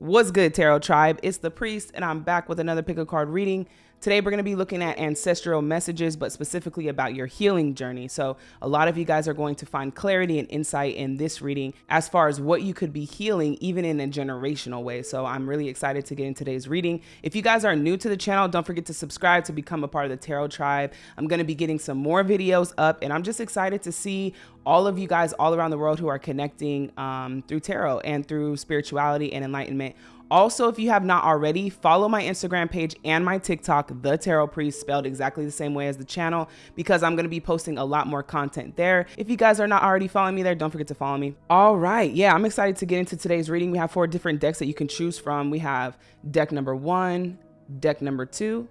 What's good, Tarot Tribe? It's the Priest, and I'm back with another pick a card reading. Today, we're going to be looking at ancestral messages, but specifically about your healing journey. So, a lot of you guys are going to find clarity and insight in this reading as far as what you could be healing, even in a generational way. So, I'm really excited to get in today's reading. If you guys are new to the channel, don't forget to subscribe to become a part of the Tarot Tribe. I'm going to be getting some more videos up, and I'm just excited to see all of you guys all around the world who are connecting um, through tarot and through spirituality and enlightenment also, if you have not already, follow my Instagram page and my TikTok, The Tarot Priest, spelled exactly the same way as the channel, because I'm going to be posting a lot more content there. If you guys are not already following me there, don't forget to follow me. All right. Yeah, I'm excited to get into today's reading. We have four different decks that you can choose from. We have deck number one, deck number two,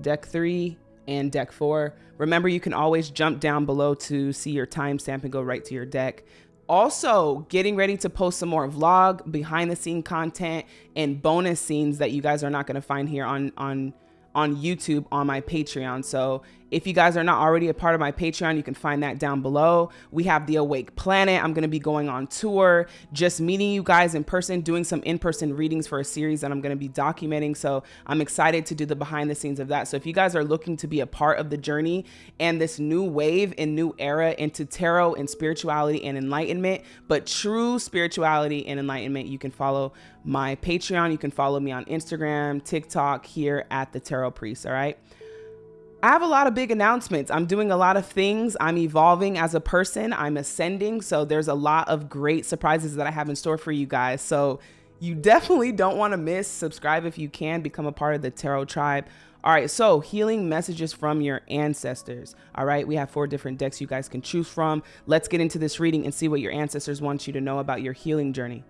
deck three, and deck four. Remember, you can always jump down below to see your timestamp and go right to your deck also getting ready to post some more vlog behind the scene content and bonus scenes that you guys are not going to find here on on on YouTube on my Patreon. So if you guys are not already a part of my Patreon, you can find that down below. We have the Awake Planet. I'm going to be going on tour, just meeting you guys in person, doing some in-person readings for a series that I'm going to be documenting. So I'm excited to do the behind the scenes of that. So if you guys are looking to be a part of the journey and this new wave and new era into tarot and spirituality and enlightenment, but true spirituality and enlightenment, you can follow my Patreon. You can follow me on Instagram, TikTok here at the Tarot Priest. All right. I have a lot of big announcements. I'm doing a lot of things. I'm evolving as a person. I'm ascending. So there's a lot of great surprises that I have in store for you guys. So you definitely don't want to miss. Subscribe if you can. Become a part of the Tarot Tribe. All right, so healing messages from your ancestors. All right, we have four different decks you guys can choose from. Let's get into this reading and see what your ancestors want you to know about your healing journey.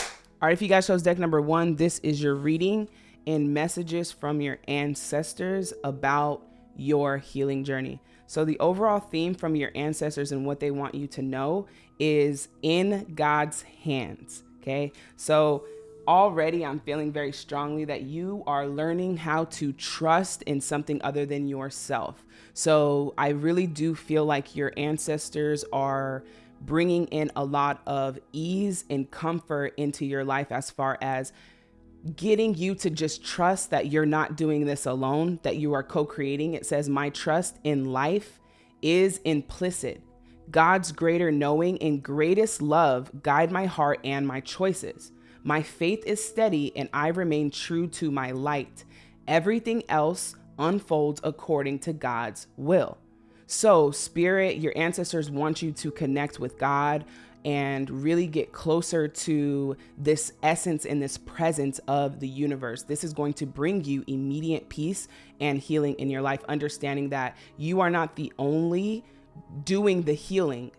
All right, if you guys chose deck number one, this is your reading in messages from your ancestors about your healing journey. So, the overall theme from your ancestors and what they want you to know is in God's hands. Okay. So, already I'm feeling very strongly that you are learning how to trust in something other than yourself. So, I really do feel like your ancestors are bringing in a lot of ease and comfort into your life as far as getting you to just trust that you're not doing this alone, that you are co creating. It says, My trust in life is implicit. God's greater knowing and greatest love guide my heart and my choices. My faith is steady and I remain true to my light. Everything else unfolds according to God's will. So, Spirit, your ancestors want you to connect with God and really get closer to this essence and this presence of the universe. This is going to bring you immediate peace and healing in your life, understanding that you are not the only doing the healing.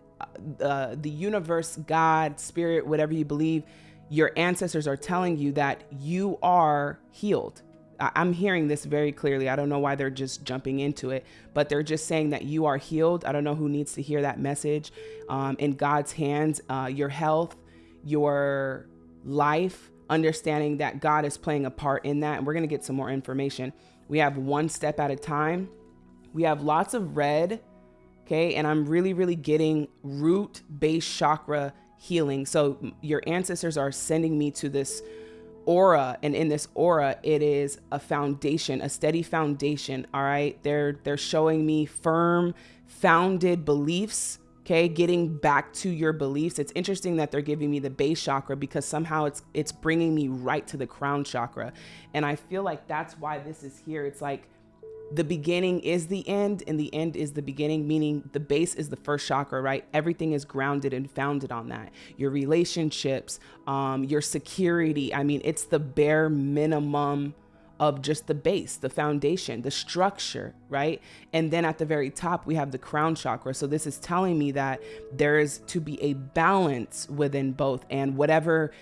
Uh, the universe, God, spirit, whatever you believe, your ancestors are telling you that you are healed I'm hearing this very clearly. I don't know why they're just jumping into it, but they're just saying that you are healed. I don't know who needs to hear that message. Um, in God's hands, uh, your health, your life, understanding that God is playing a part in that. And we're going to get some more information. We have one step at a time. We have lots of red. Okay. And I'm really, really getting root base chakra healing. So your ancestors are sending me to this aura and in this aura it is a foundation a steady foundation all right? They're they're showing me firm founded beliefs okay? Getting back to your beliefs. It's interesting that they're giving me the base chakra because somehow it's it's bringing me right to the crown chakra. And i feel like that's why this is here. It's like the beginning is the end and the end is the beginning, meaning the base is the first chakra, right? Everything is grounded and founded on that. Your relationships, um, your security. I mean, it's the bare minimum of just the base, the foundation, the structure, right? And then at the very top, we have the crown chakra. So this is telling me that there is to be a balance within both and whatever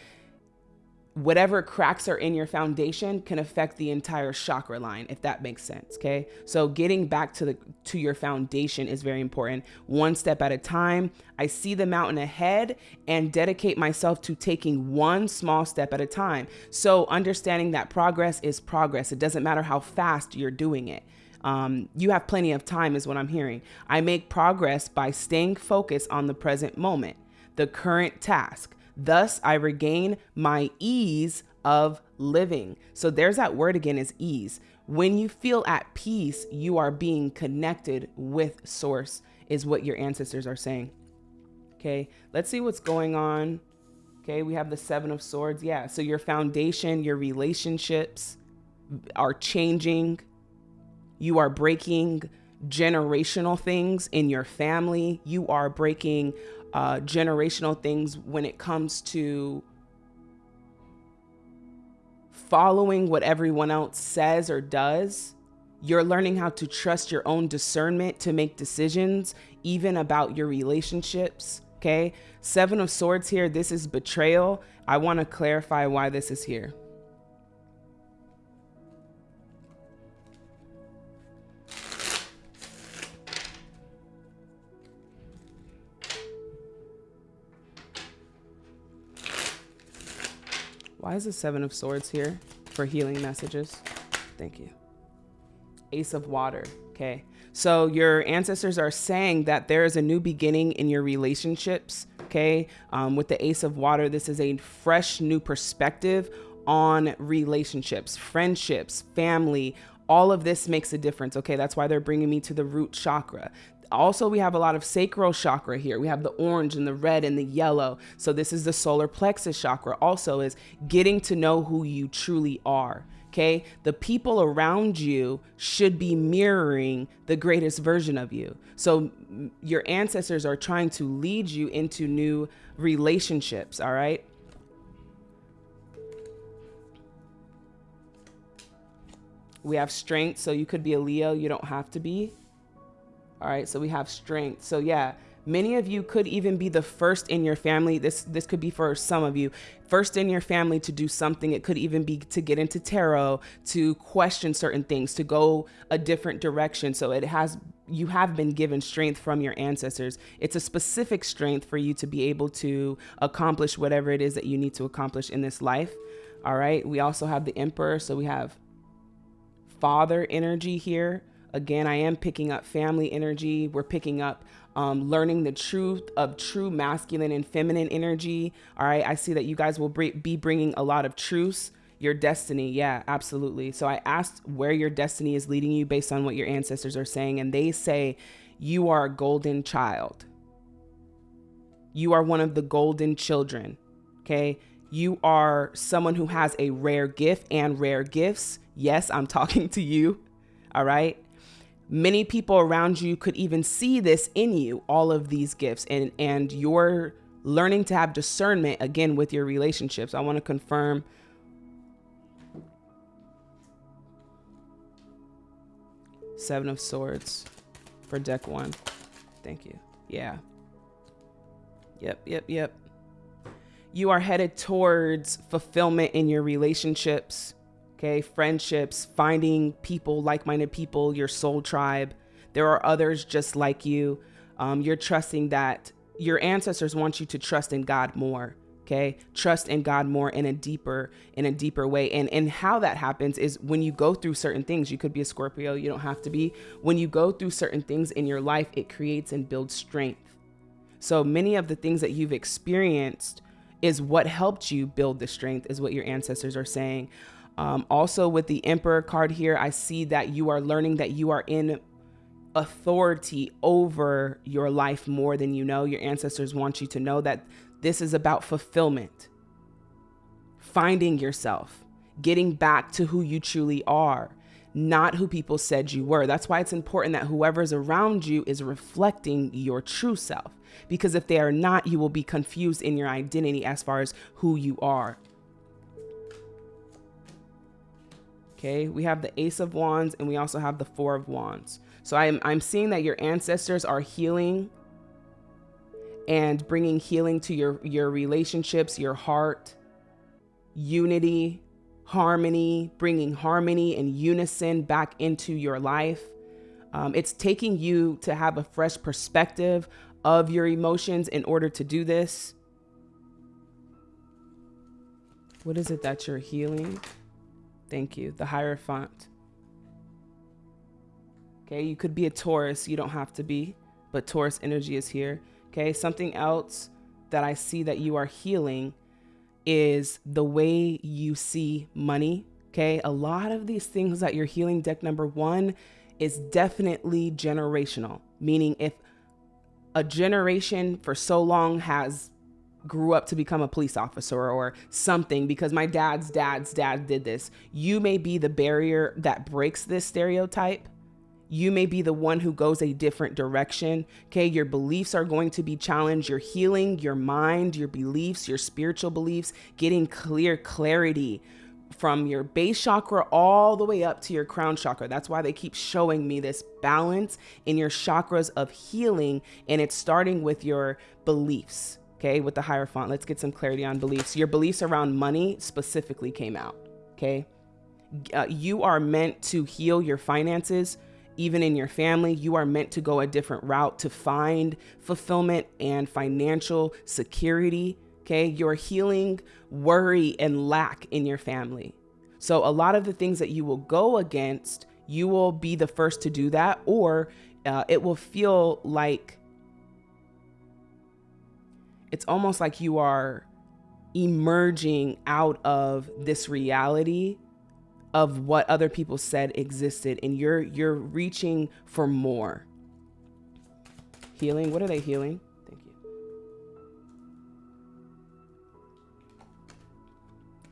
whatever cracks are in your foundation can affect the entire chakra line if that makes sense okay? So getting back to the to your foundation is very important. One step at a time. I see the mountain ahead and dedicate myself to taking one small step at a time. So understanding that progress is progress. It doesn't matter how fast you're doing it. Um, you have plenty of time is what i'm hearing. I make progress by staying focused on the present moment the current task Thus, I regain my ease of living. So there's that word again is ease. When you feel at peace, you are being connected with source is what your ancestors are saying. Okay, let's see what's going on. Okay, we have the seven of swords. Yeah, so your foundation, your relationships are changing. You are breaking generational things in your family. You are breaking uh, generational things when it comes to following what everyone else says or does. You're learning how to trust your own discernment to make decisions, even about your relationships. Okay. Seven of Swords here. This is betrayal. I want to clarify why this is here. Why is the Seven of Swords here for healing messages? Thank you. Ace of Water. Okay. So your ancestors are saying that there is a new beginning in your relationships. Okay. Um, with the Ace of Water, this is a fresh new perspective on relationships, friendships, family. All of this makes a difference. Okay. That's why they're bringing me to the root chakra also we have a lot of sacral chakra here. We have the orange and the red and the yellow. So this is the solar plexus chakra also is getting to know who you truly are okay? The people around you should be mirroring the greatest version of you. So your ancestors are trying to lead you into new relationships all right? We have strength so you could be a leo. You don't have to be all right, so we have strength. So yeah, many of you could even be the first in your family. This this could be for some of you, first in your family to do something. It could even be to get into tarot, to question certain things, to go a different direction. So it has you have been given strength from your ancestors. It's a specific strength for you to be able to accomplish whatever it is that you need to accomplish in this life. All right. We also have the emperor, so we have father energy here Again, I am picking up family energy. We're picking up um, learning the truth of true masculine and feminine energy. All right. I see that you guys will be bringing a lot of truths. Your destiny. Yeah, absolutely. So I asked where your destiny is leading you based on what your ancestors are saying. And they say you are a golden child. You are one of the golden children. Okay. You are someone who has a rare gift and rare gifts. Yes, I'm talking to you. All right. Many people around you could even see this in you, all of these gifts, and, and you're learning to have discernment again with your relationships. I want to confirm. Seven of Swords for deck one. Thank you. Yeah. Yep, yep, yep. You are headed towards fulfillment in your relationships okay? Friendships, finding people, like minded people, your soul tribe. There are others just like you. Um, you're trusting that your ancestors want you to trust in God more. Okay. Trust in God more in a deeper, in a deeper way. And and how that happens is when you go through certain things, you could be a Scorpio, you don't have to be. When you go through certain things in your life, it creates and builds strength. So many of the things that you've experienced is what helped you build the strength, is what your ancestors are saying. Um, also, with the Emperor card here, I see that you are learning that you are in authority over your life more than you know. Your ancestors want you to know that this is about fulfillment, finding yourself, getting back to who you truly are, not who people said you were. That's why it's important that whoever's around you is reflecting your true self. Because if they are not, you will be confused in your identity as far as who you are. Okay, we have the Ace of Wands and we also have the Four of Wands. So I'm, I'm seeing that your ancestors are healing and bringing healing to your, your relationships, your heart, unity, harmony, bringing harmony and unison back into your life. Um, it's taking you to have a fresh perspective of your emotions in order to do this. What is it that you're healing? Thank you. The Hierophant. Okay, you could be a Taurus. You don't have to be, but Taurus energy is here. Okay, something else that I see that you are healing is the way you see money. Okay. A lot of these things that you're healing, deck number one, is definitely generational, meaning if a generation for so long has grew up to become a police officer or something because my dad's dad's dad did this. You may be the barrier that breaks this stereotype. You may be the one who goes a different direction. Okay. Your beliefs are going to be challenged. You're healing your mind, your beliefs, your spiritual beliefs, getting clear clarity from your base chakra all the way up to your crown chakra. That's why they keep showing me this balance in your chakras of healing. And it's starting with your beliefs. Okay. With the Hierophant, let's get some clarity on beliefs. Your beliefs around money specifically came out. Okay. Uh, you are meant to heal your finances even in your family, you are meant to go a different route to find fulfillment and financial security. Okay. You're healing worry and lack in your family. So, a lot of the things that you will go against, you will be the first to do that, or uh, it will feel like it's almost like you are emerging out of this reality of what other people said existed and you're you're reaching for more. Healing? What are they healing? Thank you.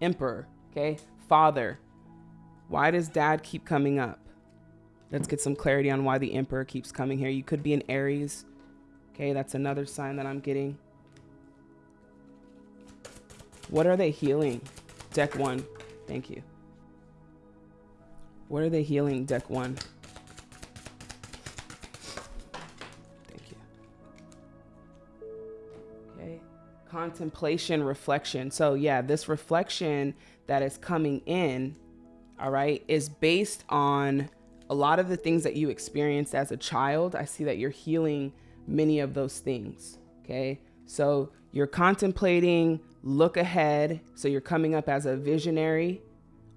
Emperor okay? Father why does dad keep coming up? Let's get some clarity on why the emperor keeps coming here. You could be an aries okay? That's another sign that i'm getting what are they healing deck one thank you what are they healing, deck one? Thank you. Okay. Contemplation, reflection. So, yeah, this reflection that is coming in, all right, is based on a lot of the things that you experienced as a child. I see that you're healing many of those things. Okay. So, you're contemplating, look ahead. So, you're coming up as a visionary.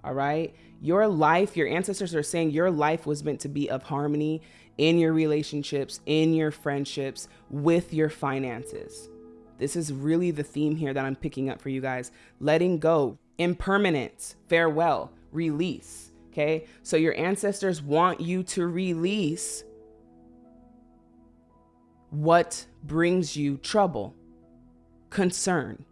All right your life, your ancestors are saying your life was meant to be of harmony in your relationships, in your friendships, with your finances. This is really the theme here that I'm picking up for you guys. Letting go, impermanence, farewell, release. Okay. So your ancestors want you to release what brings you trouble, concern,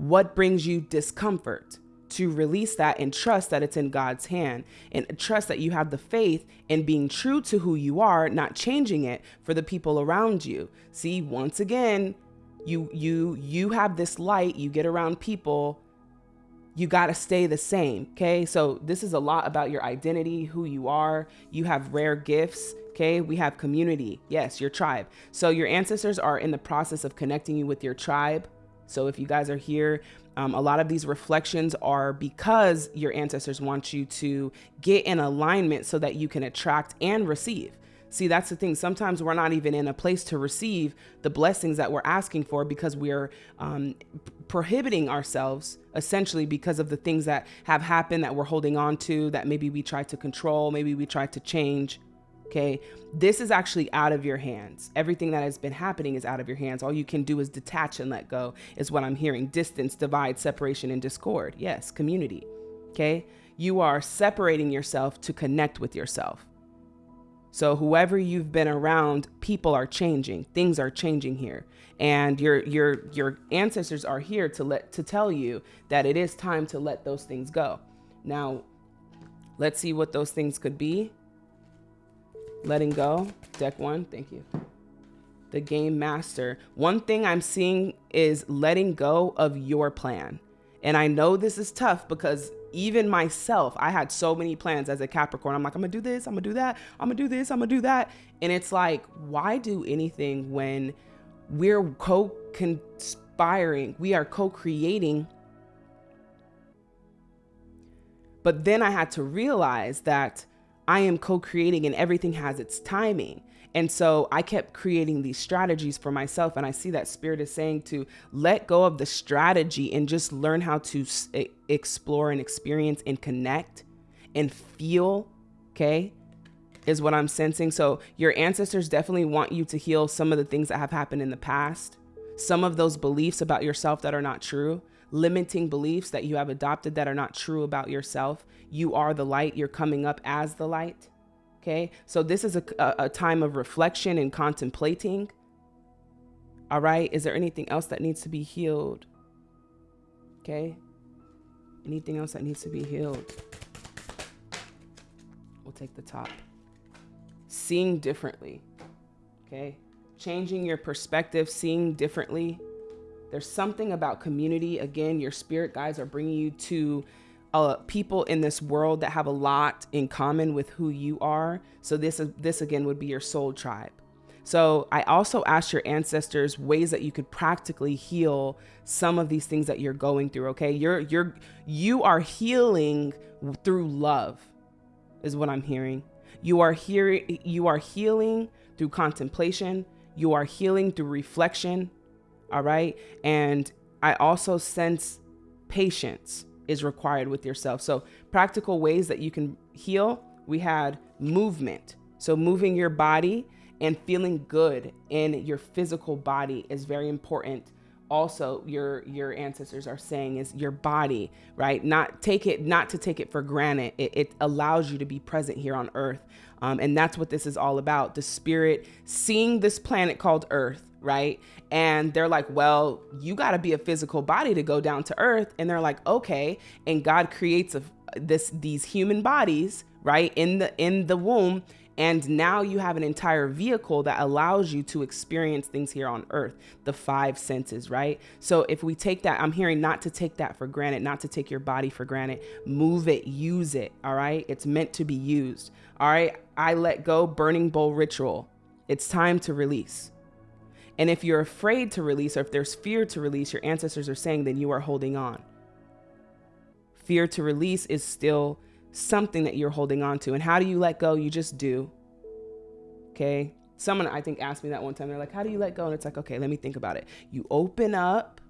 what brings you discomfort to release that and trust that it's in God's hand and trust that you have the faith in being true to who you are, not changing it for the people around you. See, once again, you you you have this light, you get around people, you got to stay the same, okay? So this is a lot about your identity, who you are. You have rare gifts, okay? We have community. Yes, your tribe. So your ancestors are in the process of connecting you with your tribe. So if you guys are here um, a lot of these reflections are because your ancestors want you to get in alignment so that you can attract and receive. See, that's the thing. Sometimes we're not even in a place to receive the blessings that we're asking for because we're um, prohibiting ourselves essentially because of the things that have happened that we're holding on to, that maybe we try to control, maybe we try to change. Okay. This is actually out of your hands. Everything that has been happening is out of your hands. All you can do is detach and let go, is what I'm hearing. Distance, divide, separation, and discord. Yes, community. Okay. You are separating yourself to connect with yourself. So whoever you've been around, people are changing. Things are changing here. And your your your ancestors are here to let to tell you that it is time to let those things go. Now, let's see what those things could be. Letting go, deck one, thank you. The game master. One thing I'm seeing is letting go of your plan. And I know this is tough because even myself, I had so many plans as a Capricorn. I'm like, I'm gonna do this, I'm gonna do that, I'm gonna do this, I'm gonna do that. And it's like, why do anything when we're co conspiring, we are co creating? But then I had to realize that I am co creating and everything has its timing. And so I kept creating these strategies for myself. And I see that Spirit is saying to let go of the strategy and just learn how to explore and experience and connect and feel. Okay. Is what I'm sensing. So your ancestors definitely want you to heal some of the things that have happened in the past some of those beliefs about yourself that are not true, limiting beliefs that you have adopted that are not true about yourself. You are the light, you're coming up as the light. Okay, so this is a, a, time of reflection and contemplating. All right, is there anything else that needs to be healed? Okay, anything else that needs to be healed? We'll take the top. Seeing differently. Okay, changing your perspective, seeing differently. There's something about community. Again, your spirit guides are bringing you to uh, people in this world that have a lot in common with who you are. So this is this again would be your soul tribe. So I also asked your ancestors ways that you could practically heal some of these things that you're going through. Okay, you're you're you are healing through love, is what I'm hearing. You are hearing you are healing through contemplation. You are healing through reflection. All right, and I also sense patience is required with yourself. So, practical ways that you can heal we had movement. So, moving your body and feeling good in your physical body is very important also your your ancestors are saying is your body right not take it not to take it for granted it, it allows you to be present here on earth um, and that's what this is all about the spirit seeing this planet called earth right and they're like well you got to be a physical body to go down to earth and they're like okay and god creates a, this these human bodies right in the in the womb and now you have an entire vehicle that allows you to experience things here on earth, the five senses, right? So if we take that, I'm hearing not to take that for granted, not to take your body for granted. Move it, use it, all right? It's meant to be used, all right? I let go, burning bowl ritual. It's time to release. And if you're afraid to release, or if there's fear to release, your ancestors are saying, then you are holding on. Fear to release is still something that you're holding on to. And how do you let go? You just do. Okay. Someone I think asked me that one time. They're like, how do you let go? And it's like, okay, let me think about it. You open up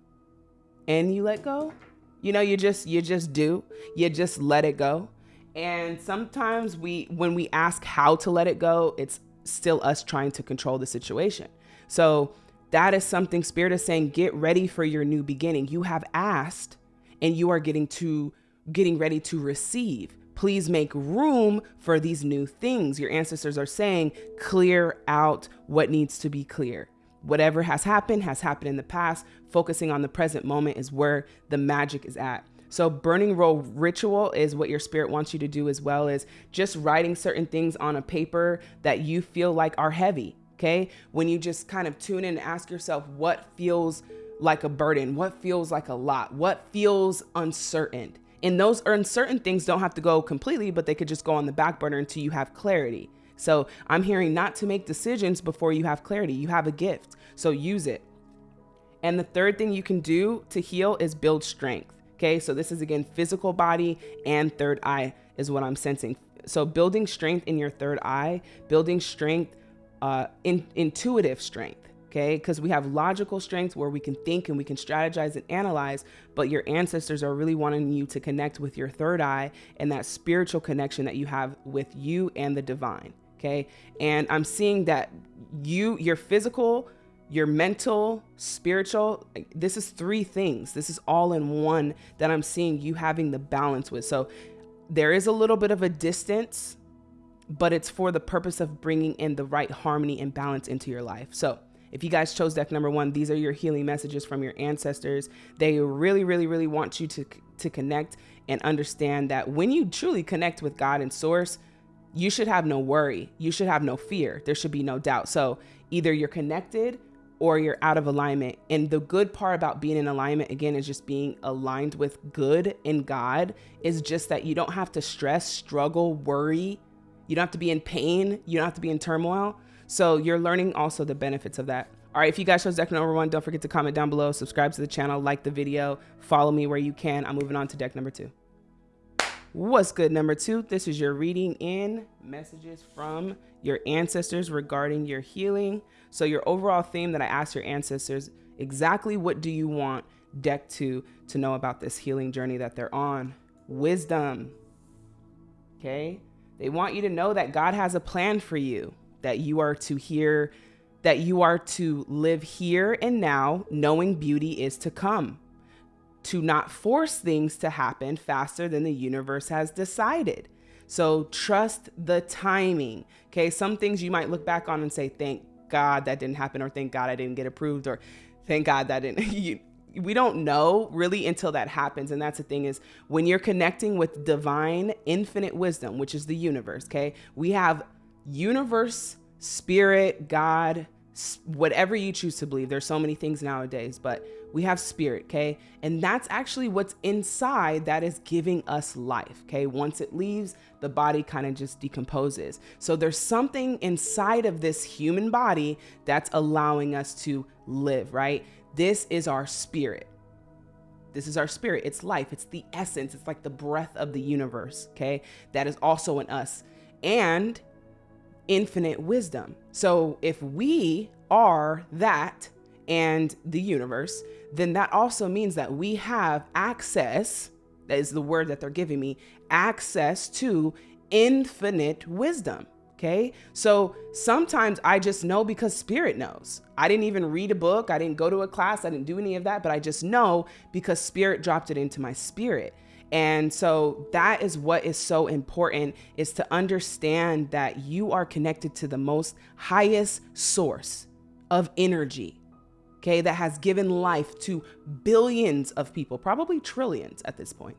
and you let go. You know, you just you just do. You just let it go. And sometimes we when we ask how to let it go, it's still us trying to control the situation. So that is something spirit is saying get ready for your new beginning. You have asked and you are getting to getting ready to receive. Please make room for these new things. Your ancestors are saying, clear out what needs to be clear. Whatever has happened has happened in the past. Focusing on the present moment is where the magic is at. So burning roll ritual is what your spirit wants you to do as well as just writing certain things on a paper that you feel like are heavy. Okay. When you just kind of tune in and ask yourself what feels like a burden, what feels like a lot, what feels uncertain. And those uncertain things don't have to go completely, but they could just go on the back burner until you have clarity. So I'm hearing not to make decisions before you have clarity. You have a gift, so use it. And the third thing you can do to heal is build strength. Okay, so this is again physical body and third eye is what I'm sensing. So building strength in your third eye, building strength, uh, in, intuitive strength okay? Because we have logical strength where we can think and we can strategize and analyze, but your ancestors are really wanting you to connect with your third eye and that spiritual connection that you have with you and the divine, okay? And I'm seeing that you, your physical, your mental, spiritual, this is three things. This is all in one that I'm seeing you having the balance with. So there is a little bit of a distance, but it's for the purpose of bringing in the right harmony and balance into your life. So if you guys chose deck number one, these are your healing messages from your ancestors. They really, really, really want you to, to connect and understand that when you truly connect with God and source, you should have no worry. You should have no fear. There should be no doubt. So either you're connected or you're out of alignment. And the good part about being in alignment, again, is just being aligned with good in God, is just that you don't have to stress, struggle, worry. You don't have to be in pain. You don't have to be in turmoil so you're learning also the benefits of that. All right, if you guys chose deck number one, don't forget to comment down below, subscribe to the channel, like the video, follow me where you can. I'm moving on to deck number two. What's good, number two? This is your reading in messages from your ancestors regarding your healing. So your overall theme that I asked your ancestors, exactly what do you want deck two to know about this healing journey that they're on? Wisdom, okay? They want you to know that God has a plan for you that you are to hear that you are to live here and now, knowing beauty is to come, to not force things to happen faster than the universe has decided. So trust the timing. Okay. Some things you might look back on and say, thank God that didn't happen, or thank God I didn't get approved, or thank God that didn't. You, we don't know really until that happens. And that's the thing is when you're connecting with divine infinite wisdom, which is the universe, okay? We have universe, spirit, God, whatever you choose to believe. There's so many things nowadays, but we have spirit, okay? And that's actually what's inside that is giving us life, okay? Once it leaves, the body kind of just decomposes. So there's something inside of this human body that's allowing us to live, right? This is our spirit. This is our spirit. It's life. It's the essence. It's like the breath of the universe, okay? That is also in us. And infinite wisdom. So if we are that and the universe, then that also means that we have access, that is the word that they're giving me, access to infinite wisdom. Okay. So sometimes I just know because spirit knows. I didn't even read a book. I didn't go to a class. I didn't do any of that, but I just know because spirit dropped it into my spirit. And so that is what is so important is to understand that you are connected to the most highest source of energy. Okay, that has given life to billions of people, probably trillions at this point.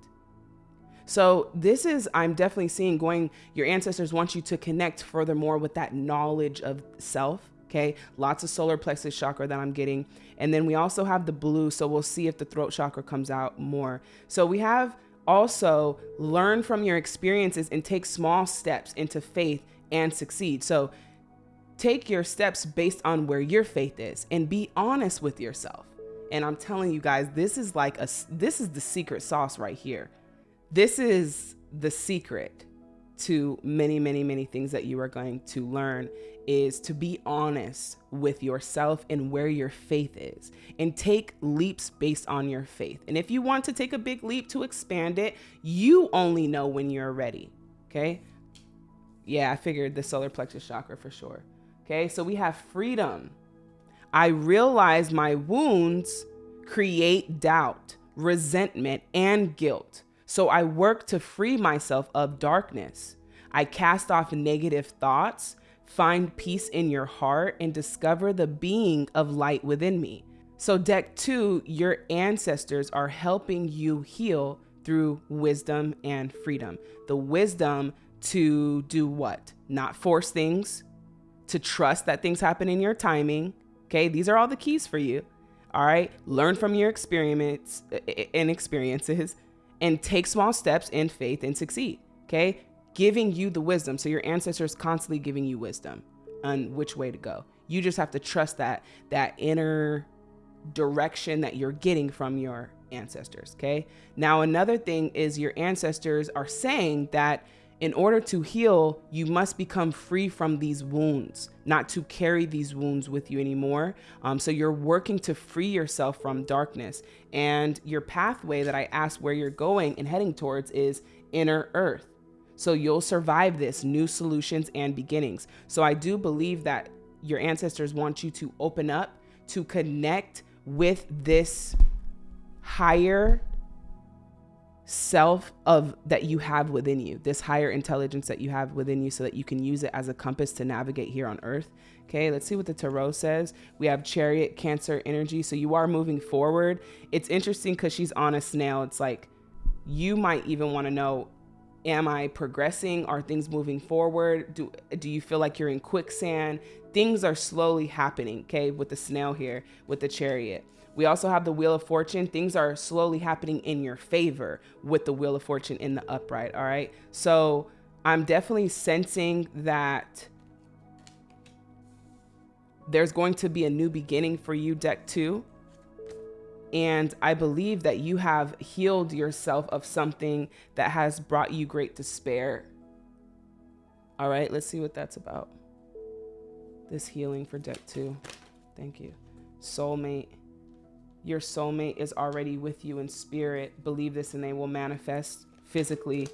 So this is, I'm definitely seeing going, your ancestors want you to connect furthermore with that knowledge of self. Okay, lots of solar plexus chakra that I'm getting. And then we also have the blue. So we'll see if the throat chakra comes out more. So we have also learn from your experiences and take small steps into faith and succeed. So take your steps based on where your faith is and be honest with yourself. And I'm telling you guys, this is like a this is the secret sauce right here. This is the secret to many, many, many things that you are going to learn is to be honest with yourself and where your faith is and take leaps based on your faith. And if you want to take a big leap to expand it, you only know when you're ready. Okay. Yeah, I figured the solar plexus chakra for sure. Okay. So we have freedom. I realize my wounds create doubt, resentment, and guilt. So I work to free myself of darkness. I cast off negative thoughts, find peace in your heart, and discover the being of light within me. So, deck two, your ancestors are helping you heal through wisdom and freedom. The wisdom to do what? Not force things, to trust that things happen in your timing. Okay, these are all the keys for you. All right, learn from your experiments and experiences and take small steps in faith and succeed. Okay. Giving you the wisdom. So your ancestors constantly giving you wisdom on which way to go. You just have to trust that that inner direction that you're getting from your ancestors. Okay. Now, another thing is your ancestors are saying that in order to heal, you must become free from these wounds, not to carry these wounds with you anymore. Um, so you're working to free yourself from darkness. And your pathway that I asked where you're going and heading towards is inner earth. So you'll survive this new solutions and beginnings. So I do believe that your ancestors want you to open up, to connect with this higher self of that you have within you this higher intelligence that you have within you so that you can use it as a compass to navigate here on earth. Okay let's see what the tarot says. We have chariot cancer energy so you are moving forward. It's interesting because she's on a snail. It's like you might even want to know am i progressing? Are things moving forward? Do do you feel like you're in quicksand? Things are slowly happening okay with the snail here with the chariot we also have the Wheel of Fortune. Things are slowly happening in your favor with the Wheel of Fortune in the upright. All right. So I'm definitely sensing that there's going to be a new beginning for you, deck two. And I believe that you have healed yourself of something that has brought you great despair. All right, let's see what that's about. This healing for deck two. Thank you. Soulmate your soulmate is already with you in spirit. Believe this and they will manifest physically.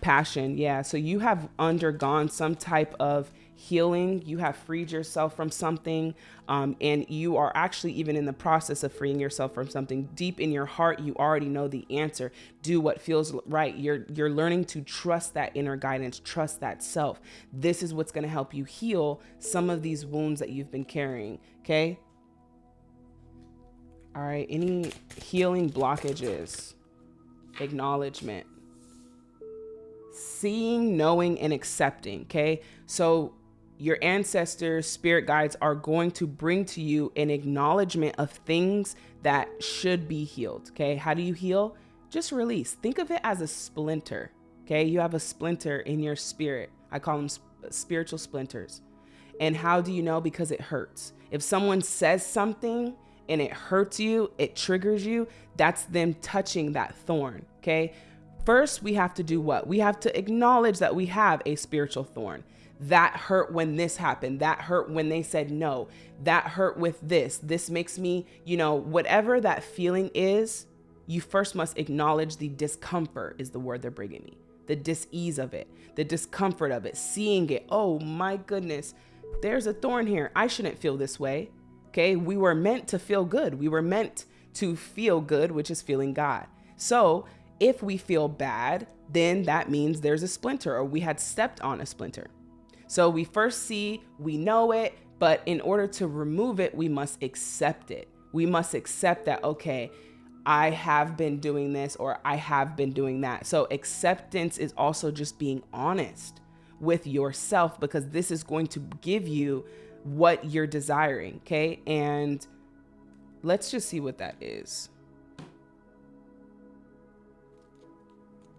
Passion, yeah. So you have undergone some type of healing, you have freed yourself from something, um, and you are actually even in the process of freeing yourself from something. Deep in your heart, you already know the answer. Do what feels right. You're you're learning to trust that inner guidance, trust that self. This is what's going to help you heal some of these wounds that you've been carrying. Okay. All right. Any healing blockages? Acknowledgement seeing, knowing, and accepting. Okay. So your ancestors, spirit guides are going to bring to you an acknowledgement of things that should be healed. Okay. How do you heal? Just release. Think of it as a splinter. Okay. You have a splinter in your spirit. I call them sp- spiritual splinters. And how do you know? Because it hurts. If someone says something and it hurts you, it triggers you, that's them touching that thorn. Okay. First, we have to do what? We have to acknowledge that we have a spiritual thorn. That hurt when this happened. That hurt when they said no. That hurt with this. This makes me, you know, whatever that feeling is, you first must acknowledge the discomfort, is the word they're bringing me. The dis-ease of it, the discomfort of it, seeing it. Oh my goodness, there's a thorn here. I shouldn't feel this way. Okay. We were meant to feel good. We were meant to feel good, which is feeling God. So if we feel bad, then that means there's a splinter or we had stepped on a splinter. So we first see, we know it, but in order to remove it, we must accept it. We must accept that, okay, I have been doing this or I have been doing that. So acceptance is also just being honest with yourself because this is going to give you what you're desiring. Okay. And let's just see what that is.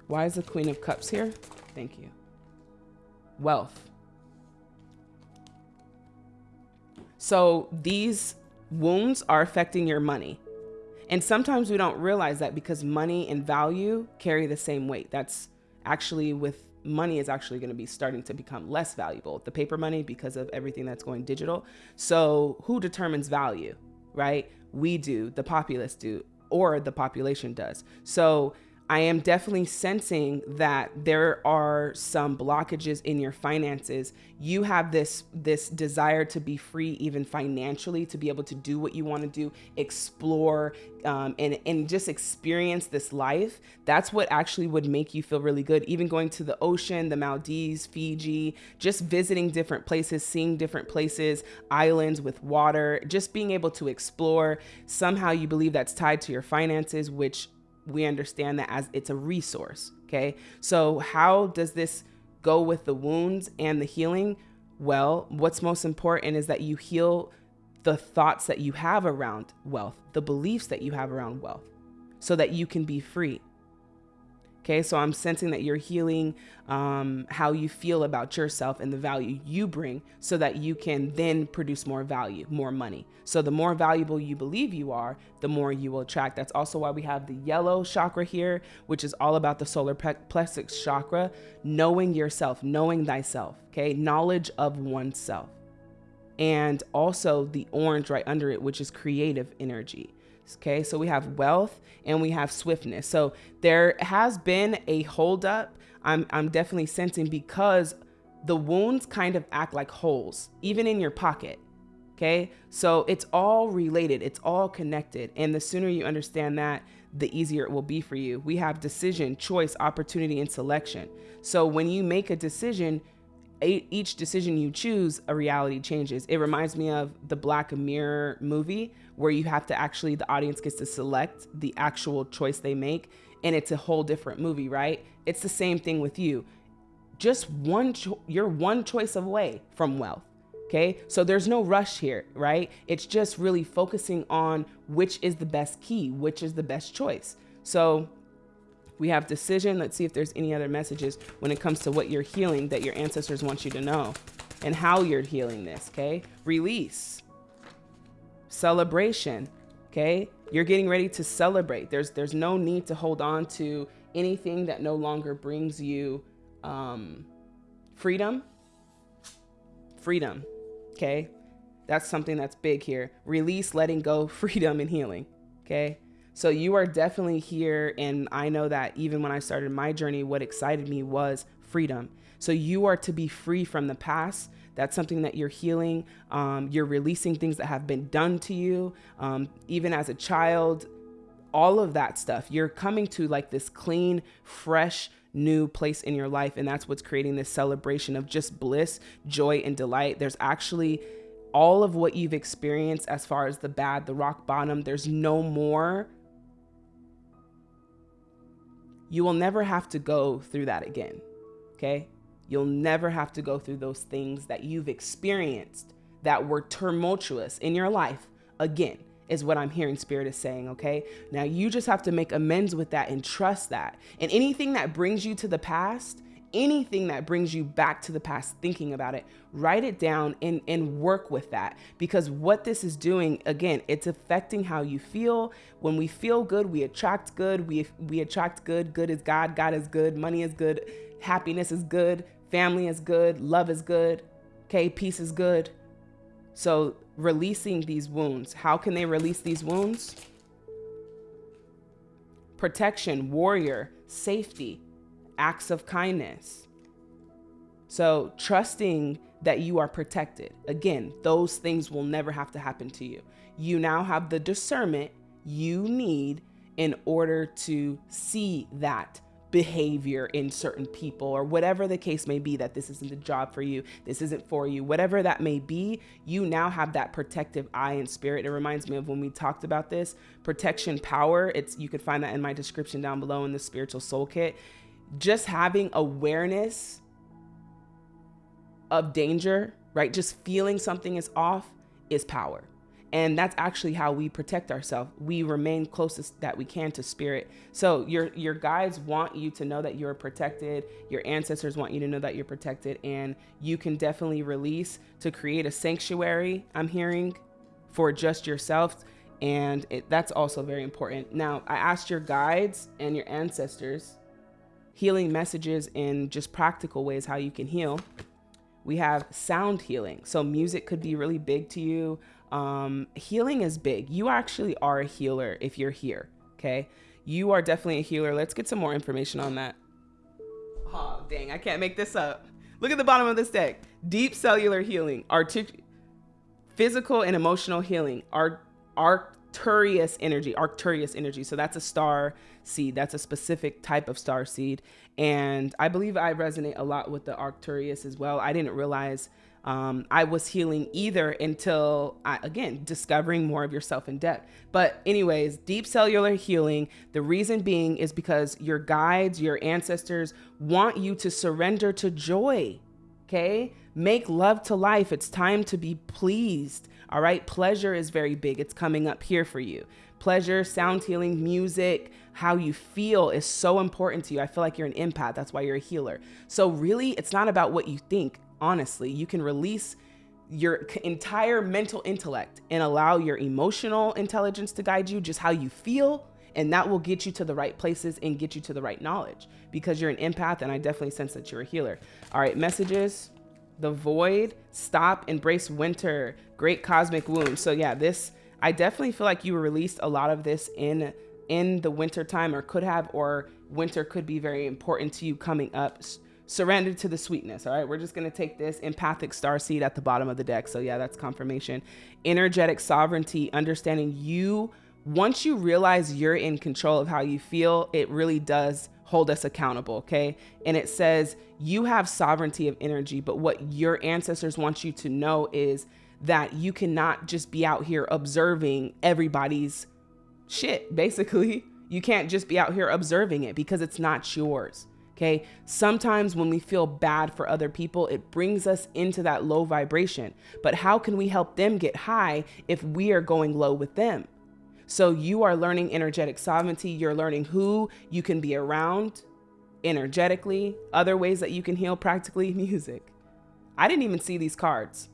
Why is the Queen of Cups here? Thank you. Wealth. So these wounds are affecting your money. And sometimes we don't realize that because money and value carry the same weight. That's actually with money is actually going to be starting to become less valuable. The paper money because of everything that's going digital. So who determines value, right? We do, the populace do, or the population does. So I am definitely sensing that there are some blockages in your finances. You have this this desire to be free, even financially, to be able to do what you want to do, explore, um, and and just experience this life. That's what actually would make you feel really good. Even going to the ocean, the Maldives, Fiji, just visiting different places, seeing different places, islands with water, just being able to explore. Somehow you believe that's tied to your finances, which we understand that as it's a resource. Okay. So, how does this go with the wounds and the healing? Well, what's most important is that you heal the thoughts that you have around wealth, the beliefs that you have around wealth, so that you can be free. Okay, so I'm sensing that you're healing um, how you feel about yourself and the value you bring so that you can then produce more value, more money. So the more valuable you believe you are, the more you will attract. That's also why we have the yellow chakra here, which is all about the solar plexus chakra, knowing yourself, knowing thyself, okay, knowledge of oneself. And also the orange right under it, which is creative energy. Okay, so we have wealth and we have swiftness. So there has been a holdup. I'm I'm definitely sensing because the wounds kind of act like holes, even in your pocket. Okay, so it's all related, it's all connected. And the sooner you understand that, the easier it will be for you. We have decision, choice, opportunity, and selection. So when you make a decision, each decision you choose, a reality changes. It reminds me of the Black Mirror movie where you have to actually, the audience gets to select the actual choice they make. And it's a whole different movie, right? It's the same thing with you. Just one, you're one choice away from wealth. Okay. So there's no rush here, right? It's just really focusing on which is the best key, which is the best choice. So we have decision. Let's see if there's any other messages when it comes to what you're healing that your ancestors want you to know and how you're healing this. Okay. Release, celebration. Okay. You're getting ready to celebrate. There's, there's no need to hold on to anything that no longer brings you um, freedom. Freedom. Okay. That's something that's big here. Release, letting go, freedom, and healing. Okay. So you are definitely here. And I know that even when I started my journey, what excited me was freedom. So you are to be free from the past. That's something that you're healing. Um, you're releasing things that have been done to you. Um, even as a child, all of that stuff. You're coming to like this clean, fresh, new place in your life. And that's what's creating this celebration of just bliss, joy, and delight. There's actually all of what you've experienced as far as the bad, the rock bottom, there's no more. You will never have to go through that again. Okay. You'll never have to go through those things that you've experienced that were tumultuous in your life again is what I'm hearing Spirit is saying, okay? Now you just have to make amends with that and trust that. And anything that brings you to the past, anything that brings you back to the past, thinking about it, write it down and, and work with that. Because what this is doing, again, it's affecting how you feel. When we feel good, we attract good. We, we attract good. Good is God. God is good. Money is good. Happiness is good. Family is good. Love is good. Okay. Peace is good. So releasing these wounds. How can they release these wounds? Protection, warrior, safety, acts of kindness. So trusting that you are protected. Again, those things will never have to happen to you. You now have the discernment you need in order to see that behavior in certain people or whatever the case may be that this isn't the job for you this isn't for you whatever that may be you now have that protective eye and spirit it reminds me of when we talked about this protection power it's you could find that in my description down below in the spiritual soul kit just having awareness of danger right? Just feeling something is off is power. And that's actually how we protect ourselves. We remain closest that we can to spirit. So your your guides want you to know that you're protected. Your ancestors want you to know that you're protected. And you can definitely release to create a sanctuary i'm hearing for just yourself. And it, that's also very important. Now i asked your guides and your ancestors healing messages in just practical ways how you can heal we have sound healing so music could be really big to you um, healing is big. You actually are a healer if you're here. Okay. You are definitely a healer. Let's get some more information on that. Oh, dang. I can't make this up. Look at the bottom of this deck. Deep cellular healing, artic- physical and emotional healing, art, Arcturus energy, Arcturus energy. So that's a star seed. That's a specific type of star seed. And I believe I resonate a lot with the Arcturus as well. I didn't realize um, I was healing either until I, again, discovering more of yourself in depth. But, anyways, deep cellular healing, the reason being is because your guides, your ancestors want you to surrender to joy. Okay. Make love to life. It's time to be pleased. All right. Pleasure is very big. It's coming up here for you. Pleasure, sound healing, music, how you feel is so important to you. I feel like you're an empath. That's why you're a healer. So, really, it's not about what you think honestly. You can release your entire mental intellect and allow your emotional intelligence to guide you, just how you feel. And that will get you to the right places and get you to the right knowledge because you're an empath. And I definitely sense that you're a healer. All right, messages the void, stop, embrace winter, great cosmic wound. So, yeah, this, I definitely feel like you released a lot of this in in the winter time or could have or winter could be very important to you coming up surrendered to the sweetness. All right, we're just gonna take this empathic star seed at the bottom of the deck. So yeah, that's confirmation. Energetic sovereignty, understanding you. Once you realize you're in control of how you feel, it really does hold us accountable. Okay, and it says you have sovereignty of energy, but what your ancestors want you to know is that you cannot just be out here observing everybody's shit. Basically, you can't just be out here observing it because it's not yours. Okay. Sometimes when we feel bad for other people, it brings us into that low vibration. But how can we help them get high if we are going low with them? So you are learning energetic sovereignty. You're learning who you can be around energetically, other ways that you can heal practically music. I didn't even see these cards.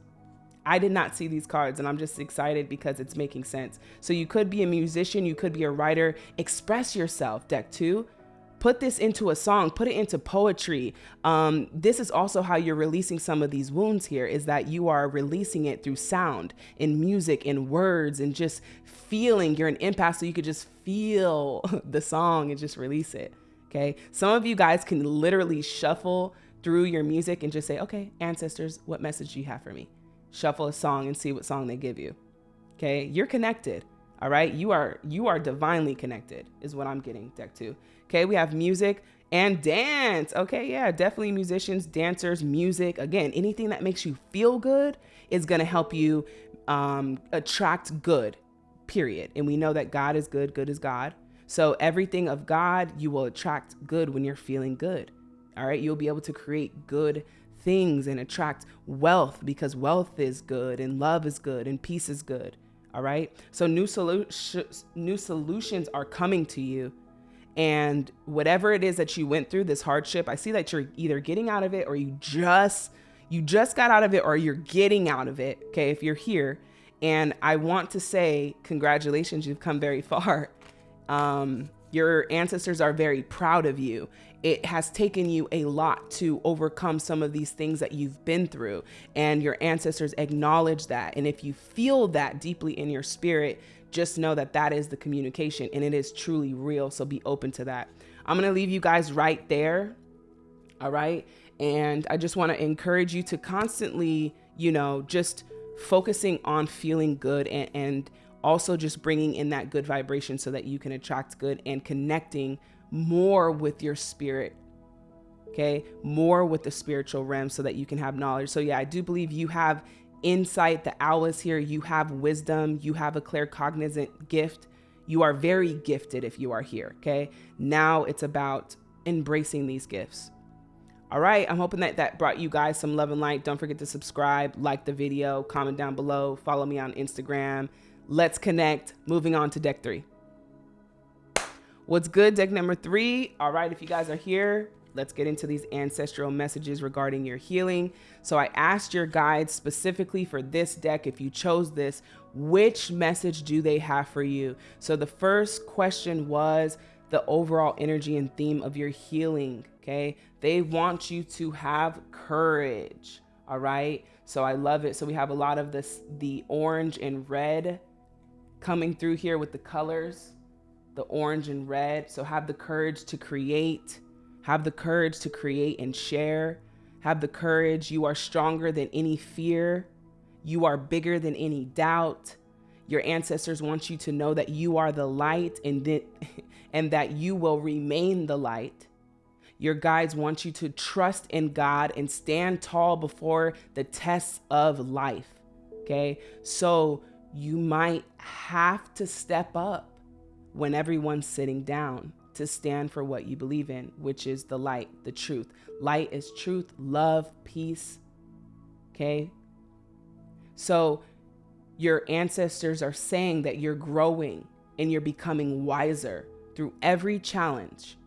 I did not see these cards and I'm just excited because it's making sense. So you could be a musician, you could be a writer, express yourself, deck two put this into a song, put it into poetry. Um, this is also how you're releasing some of these wounds here is that you are releasing it through sound in music in words and just feeling you're an empath so you could just feel the song and just release it. Okay. Some of you guys can literally shuffle through your music and just say, okay, ancestors, what message do you have for me? Shuffle a song and see what song they give you. Okay. You're connected. All right. You are, you are divinely connected is what I'm getting deck two. Okay. We have music and dance. Okay. Yeah. Definitely musicians, dancers, music. Again, anything that makes you feel good is going to help you um, attract good, period. And we know that God is good, good is God. So everything of God, you will attract good when you're feeling good. All right. You'll be able to create good things and attract wealth because wealth is good and love is good and peace is good. All right. So new solutions, new solutions are coming to you. And whatever it is that you went through, this hardship, I see that you're either getting out of it or you just you just got out of it or you're getting out of it. Okay. If you're here and I want to say, congratulations, you've come very far. Um, your ancestors are very proud of you. It has taken you a lot to overcome some of these things that you've been through, and your ancestors acknowledge that. And if you feel that deeply in your spirit, just know that that is the communication and it is truly real. So be open to that. I'm going to leave you guys right there. All right. And I just want to encourage you to constantly, you know, just focusing on feeling good and, and also just bringing in that good vibration so that you can attract good and connecting more with your spirit okay more with the spiritual realm so that you can have knowledge so yeah i do believe you have insight the owl is here you have wisdom you have a claircognizant gift you are very gifted if you are here okay now it's about embracing these gifts all right i'm hoping that that brought you guys some love and light don't forget to subscribe like the video comment down below follow me on instagram Let's connect. Moving on to deck three. What's good, deck number three? All right, if you guys are here, let's get into these ancestral messages regarding your healing. So I asked your guides specifically for this deck, if you chose this, which message do they have for you? So the first question was the overall energy and theme of your healing, okay? They want you to have courage, all right? So I love it. So we have a lot of this, the orange and red coming through here with the colors, the orange and red. So have the courage to create, have the courage to create and share. Have the courage. You are stronger than any fear. You are bigger than any doubt. Your ancestors want you to know that you are the light and that, and that you will remain the light. Your guides want you to trust in God and stand tall before the tests of life. Okay. So you might have to step up when everyone's sitting down to stand for what you believe in, which is the light, the truth. Light is truth, love, peace. Okay? So your ancestors are saying that you're growing and you're becoming wiser through every challenge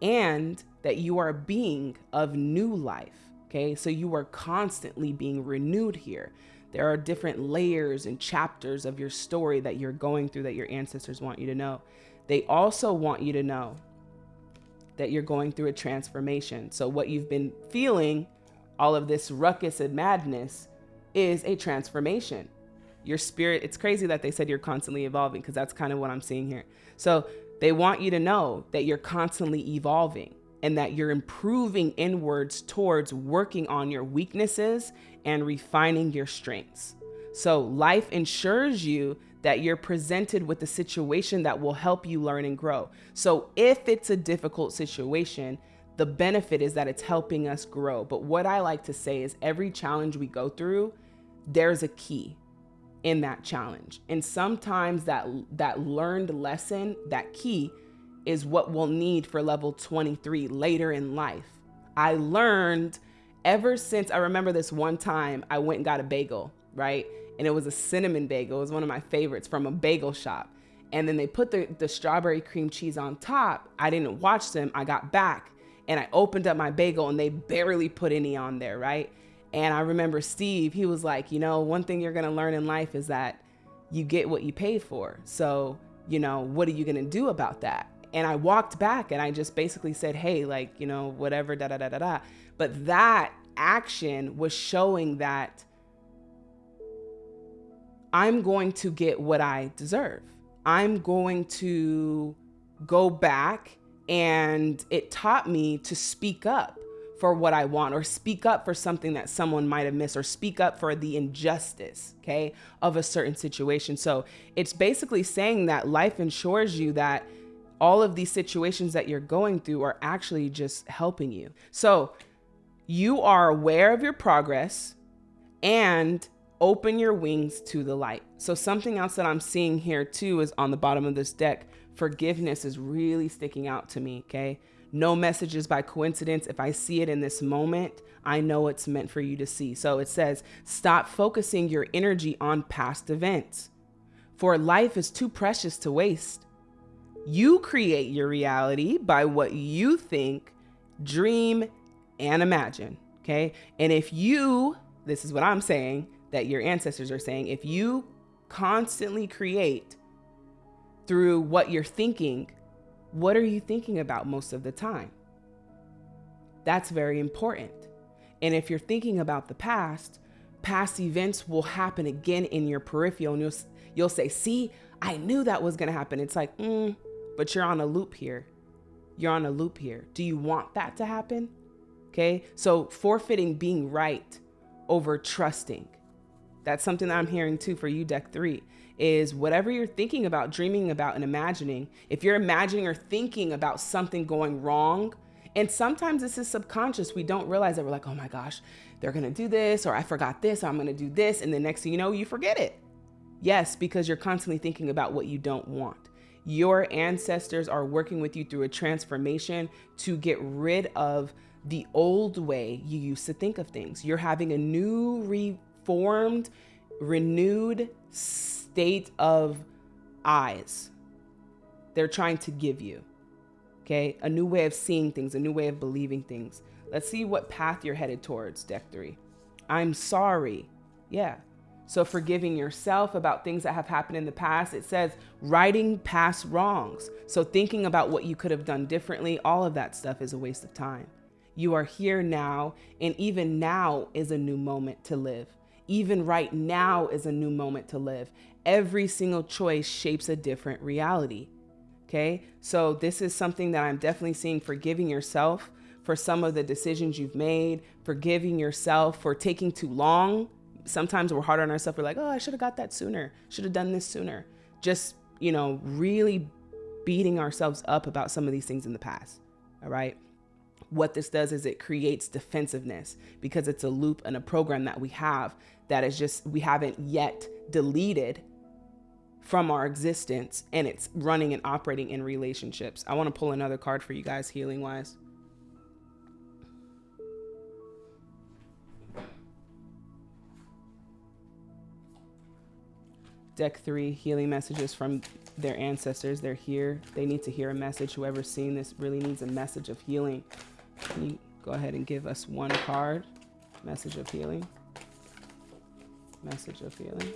and that you are a being of new life. Okay? So you are constantly being renewed here. There are different layers and chapters of your story that you're going through that your ancestors want you to know. They also want you to know that you're going through a transformation. So, what you've been feeling, all of this ruckus and madness, is a transformation. Your spirit, it's crazy that they said you're constantly evolving because that's kind of what I'm seeing here. So, they want you to know that you're constantly evolving and that you're improving inwards towards working on your weaknesses and refining your strengths. So life ensures you that you're presented with a situation that will help you learn and grow. So if it's a difficult situation, the benefit is that it's helping us grow. But what I like to say is every challenge we go through, there's a key in that challenge. And sometimes that that learned lesson, that key is what we'll need for level 23 later in life. I learned ever since I remember this one time I went and got a bagel, right? And it was a cinnamon bagel. It was one of my favorites from a bagel shop. And then they put the, the strawberry cream cheese on top. I didn't watch them. I got back and I opened up my bagel and they barely put any on there, right? And I remember Steve, he was like, you know, one thing you're to learn in life is that you get what you pay for. So, you know, what are you to do about that? And I walked back and I just basically said, hey, like, you know, whatever, da da da da da. But that action was showing that I'm going to get what I deserve. I'm going to go back and it taught me to speak up for what I want or speak up for something that someone might have missed or speak up for the injustice, okay, of a certain situation. So it's basically saying that life ensures you that all of these situations that you're going through are actually just helping you. So you are aware of your progress and open your wings to the light. So something else that I'm seeing here too is on the bottom of this deck, forgiveness is really sticking out to me, okay? No messages by coincidence. If I see it in this moment, I know it's meant for you to see. So it says, stop focusing your energy on past events, for life is too precious to waste. You create your reality by what you think, dream, and imagine. Okay. And if you, this is what I'm saying, that your ancestors are saying, if you constantly create through what you're thinking, what are you thinking about most of the time? That's very important. And if you're thinking about the past, past events will happen again in your peripheral and you'll, you'll say, see, I knew that was going to happen. It's like, mm, but you're on a loop here. You're on a loop here. Do you want that to happen? Okay. So forfeiting being right over trusting. That's something that I'm hearing too for you, deck three is whatever you're thinking about, dreaming about, and imagining. If you're imagining or thinking about something going wrong, and sometimes this is subconscious, we don't realize that we're like, oh my gosh, they're gonna do this, or I forgot this, or I'm gonna do this. And the next thing you know, you forget it. Yes, because you're constantly thinking about what you don't want. Your ancestors are working with you through a transformation to get rid of the old way you used to think of things. You're having a new, reformed, renewed state of eyes. They're trying to give you, okay? A new way of seeing things, a new way of believing things. Let's see what path you're headed towards, deck three. I'm sorry. Yeah, so forgiving yourself about things that have happened in the past. It says righting past wrongs. So thinking about what you could have done differently, all of that stuff is a waste of time. You are here now, and even now is a new moment to live. Even right now is a new moment to live. Every single choice shapes a different reality. Okay, so this is something that I'm definitely seeing forgiving yourself for some of the decisions you've made, forgiving yourself for taking too long sometimes we're hard on ourselves. We're like, oh, I should have got that sooner. Should have done this sooner. Just, you know, really beating ourselves up about some of these things in the past. All right. What this does is it creates defensiveness because it's a loop and a program that we have that is just, we haven't yet deleted from our existence and it's running and operating in relationships. I want to pull another card for you guys healing wise. deck three healing messages from their ancestors. They're here. They need to hear a message. Whoever's seeing this really needs a message of healing. Can you go ahead and give us one card? Message of healing. Message of healing.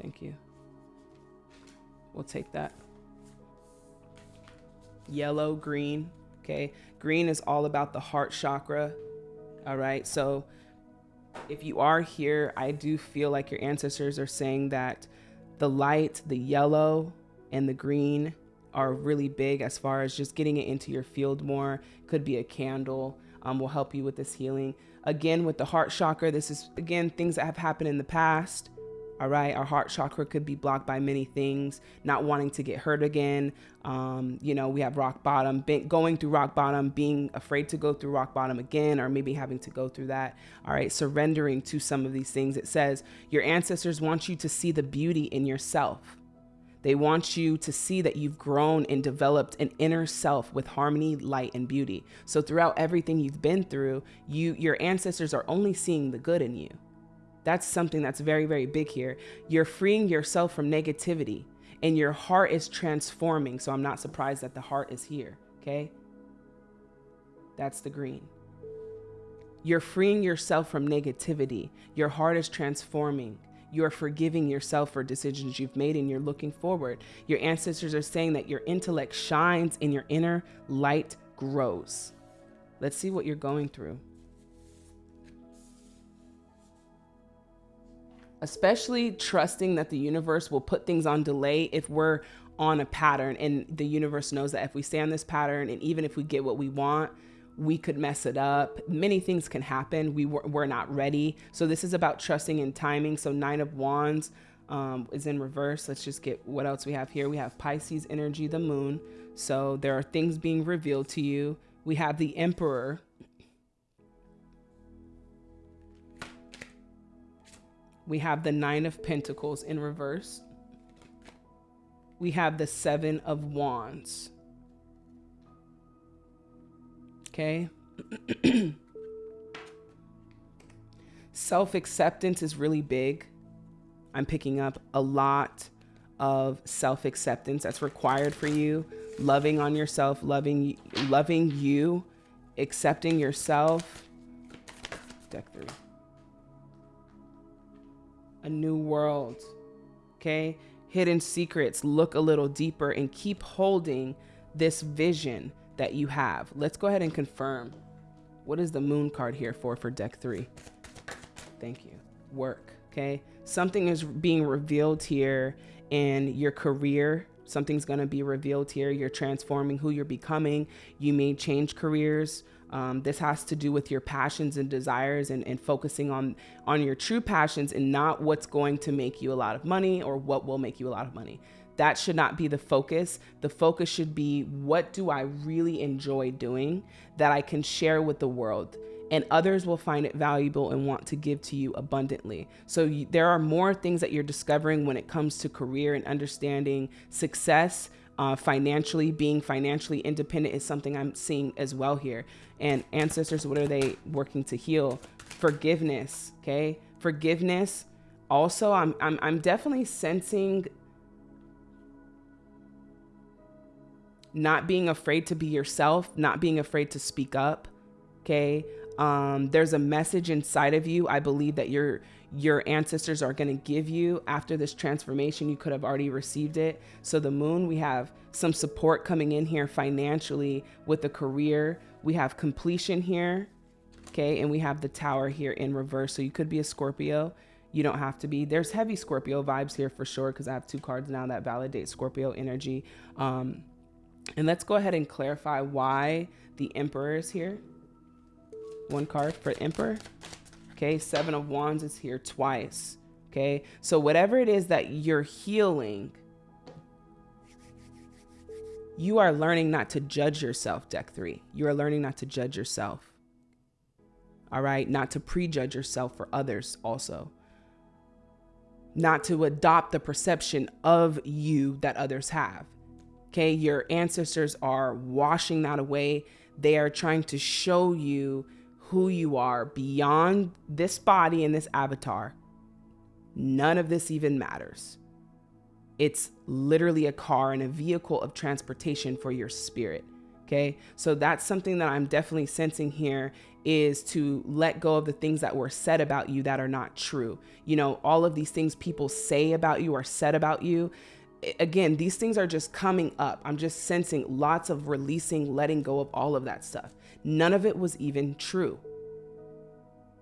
Thank you. We'll take that. Yellow, green. Okay. Green is all about the heart chakra. All right. So if you are here, I do feel like your ancestors are saying that the light, the yellow, and the green are really big as far as just getting it into your field more. Could be a candle, um, will help you with this healing. Again, with the heart chakra, this is again things that have happened in the past. All right, our heart chakra could be blocked by many things, not wanting to get hurt again. Um, you know, we have rock bottom, being, going through rock bottom, being afraid to go through rock bottom again, or maybe having to go through that. All right, surrendering to some of these things. It says your ancestors want you to see the beauty in yourself. They want you to see that you've grown and developed an inner self with harmony, light, and beauty. So throughout everything you've been through, you your ancestors are only seeing the good in you. That's something that's very, very big here. You're freeing yourself from negativity and your heart is transforming. So I'm not surprised that the heart is here. Okay. That's the green. You're freeing yourself from negativity. Your heart is transforming. You're forgiving yourself for decisions you've made and you're looking forward. Your ancestors are saying that your intellect shines and your inner light grows. Let's see what you're going through. especially trusting that the universe will put things on delay if we're on a pattern and the universe knows that if we stay on this pattern and even if we get what we want, we could mess it up. Many things can happen. We were, we're not ready. So this is about trusting in timing. So nine of wands um, is in reverse. Let's just get what else we have here. We have Pisces energy, the moon. So there are things being revealed to you. We have the emperor. We have the nine of pentacles in reverse. We have the seven of wands. Okay. Self acceptance is really big. I'm picking up a lot of self acceptance that's required for you. Loving on yourself, loving, loving you, accepting yourself. Deck three. A new world. Okay. Hidden secrets. Look a little deeper and keep holding this vision that you have. Let's go ahead and confirm. What is the moon card here for for deck three? Thank you. Work. Okay. Something is being revealed here in your career. Something's going to be revealed here. You're transforming who you're becoming. You may change careers. Um, this has to do with your passions and desires and, and focusing on on your true passions and not what's going to make you a lot of money or what will make you a lot of money. That should not be the focus. The focus should be what do I really enjoy doing that I can share with the world? And others will find it valuable and want to give to you abundantly. So, you, there are more things that you're discovering when it comes to career and understanding success. Uh, financially, being financially independent is something I'm seeing as well here. And ancestors, what are they working to heal? Forgiveness, okay? Forgiveness. Also, I'm, I'm, I'm definitely sensing not being afraid to be yourself, not being afraid to speak up. Okay. Um, there's a message inside of you. I believe that your your ancestors are going to give you after this transformation. You could have already received it. So the moon, we have some support coming in here financially with the career. We have completion here. Okay. And we have the tower here in reverse. So you could be a Scorpio. You don't have to be. There's heavy Scorpio vibes here for sure because I have two cards now that validate Scorpio energy. Um, and let's go ahead and clarify why the Emperor is here. One card for Emperor. Okay, Seven of Wands is here twice. Okay, so whatever it is that you're healing, you are learning not to judge yourself, deck three. You are learning not to judge yourself. All right, not to prejudge yourself for others also. Not to adopt the perception of you that others have. Okay, your ancestors are washing that away. They are trying to show you who you are beyond this body and this avatar. None of this even matters. It's literally a car and a vehicle of transportation for your spirit. Okay, so that's something that I'm definitely sensing here is to let go of the things that were said about you that are not true. You know, all of these things people say about you or said about you again, these things are just coming up. I'm just sensing lots of releasing, letting go of all of that stuff. None of it was even true.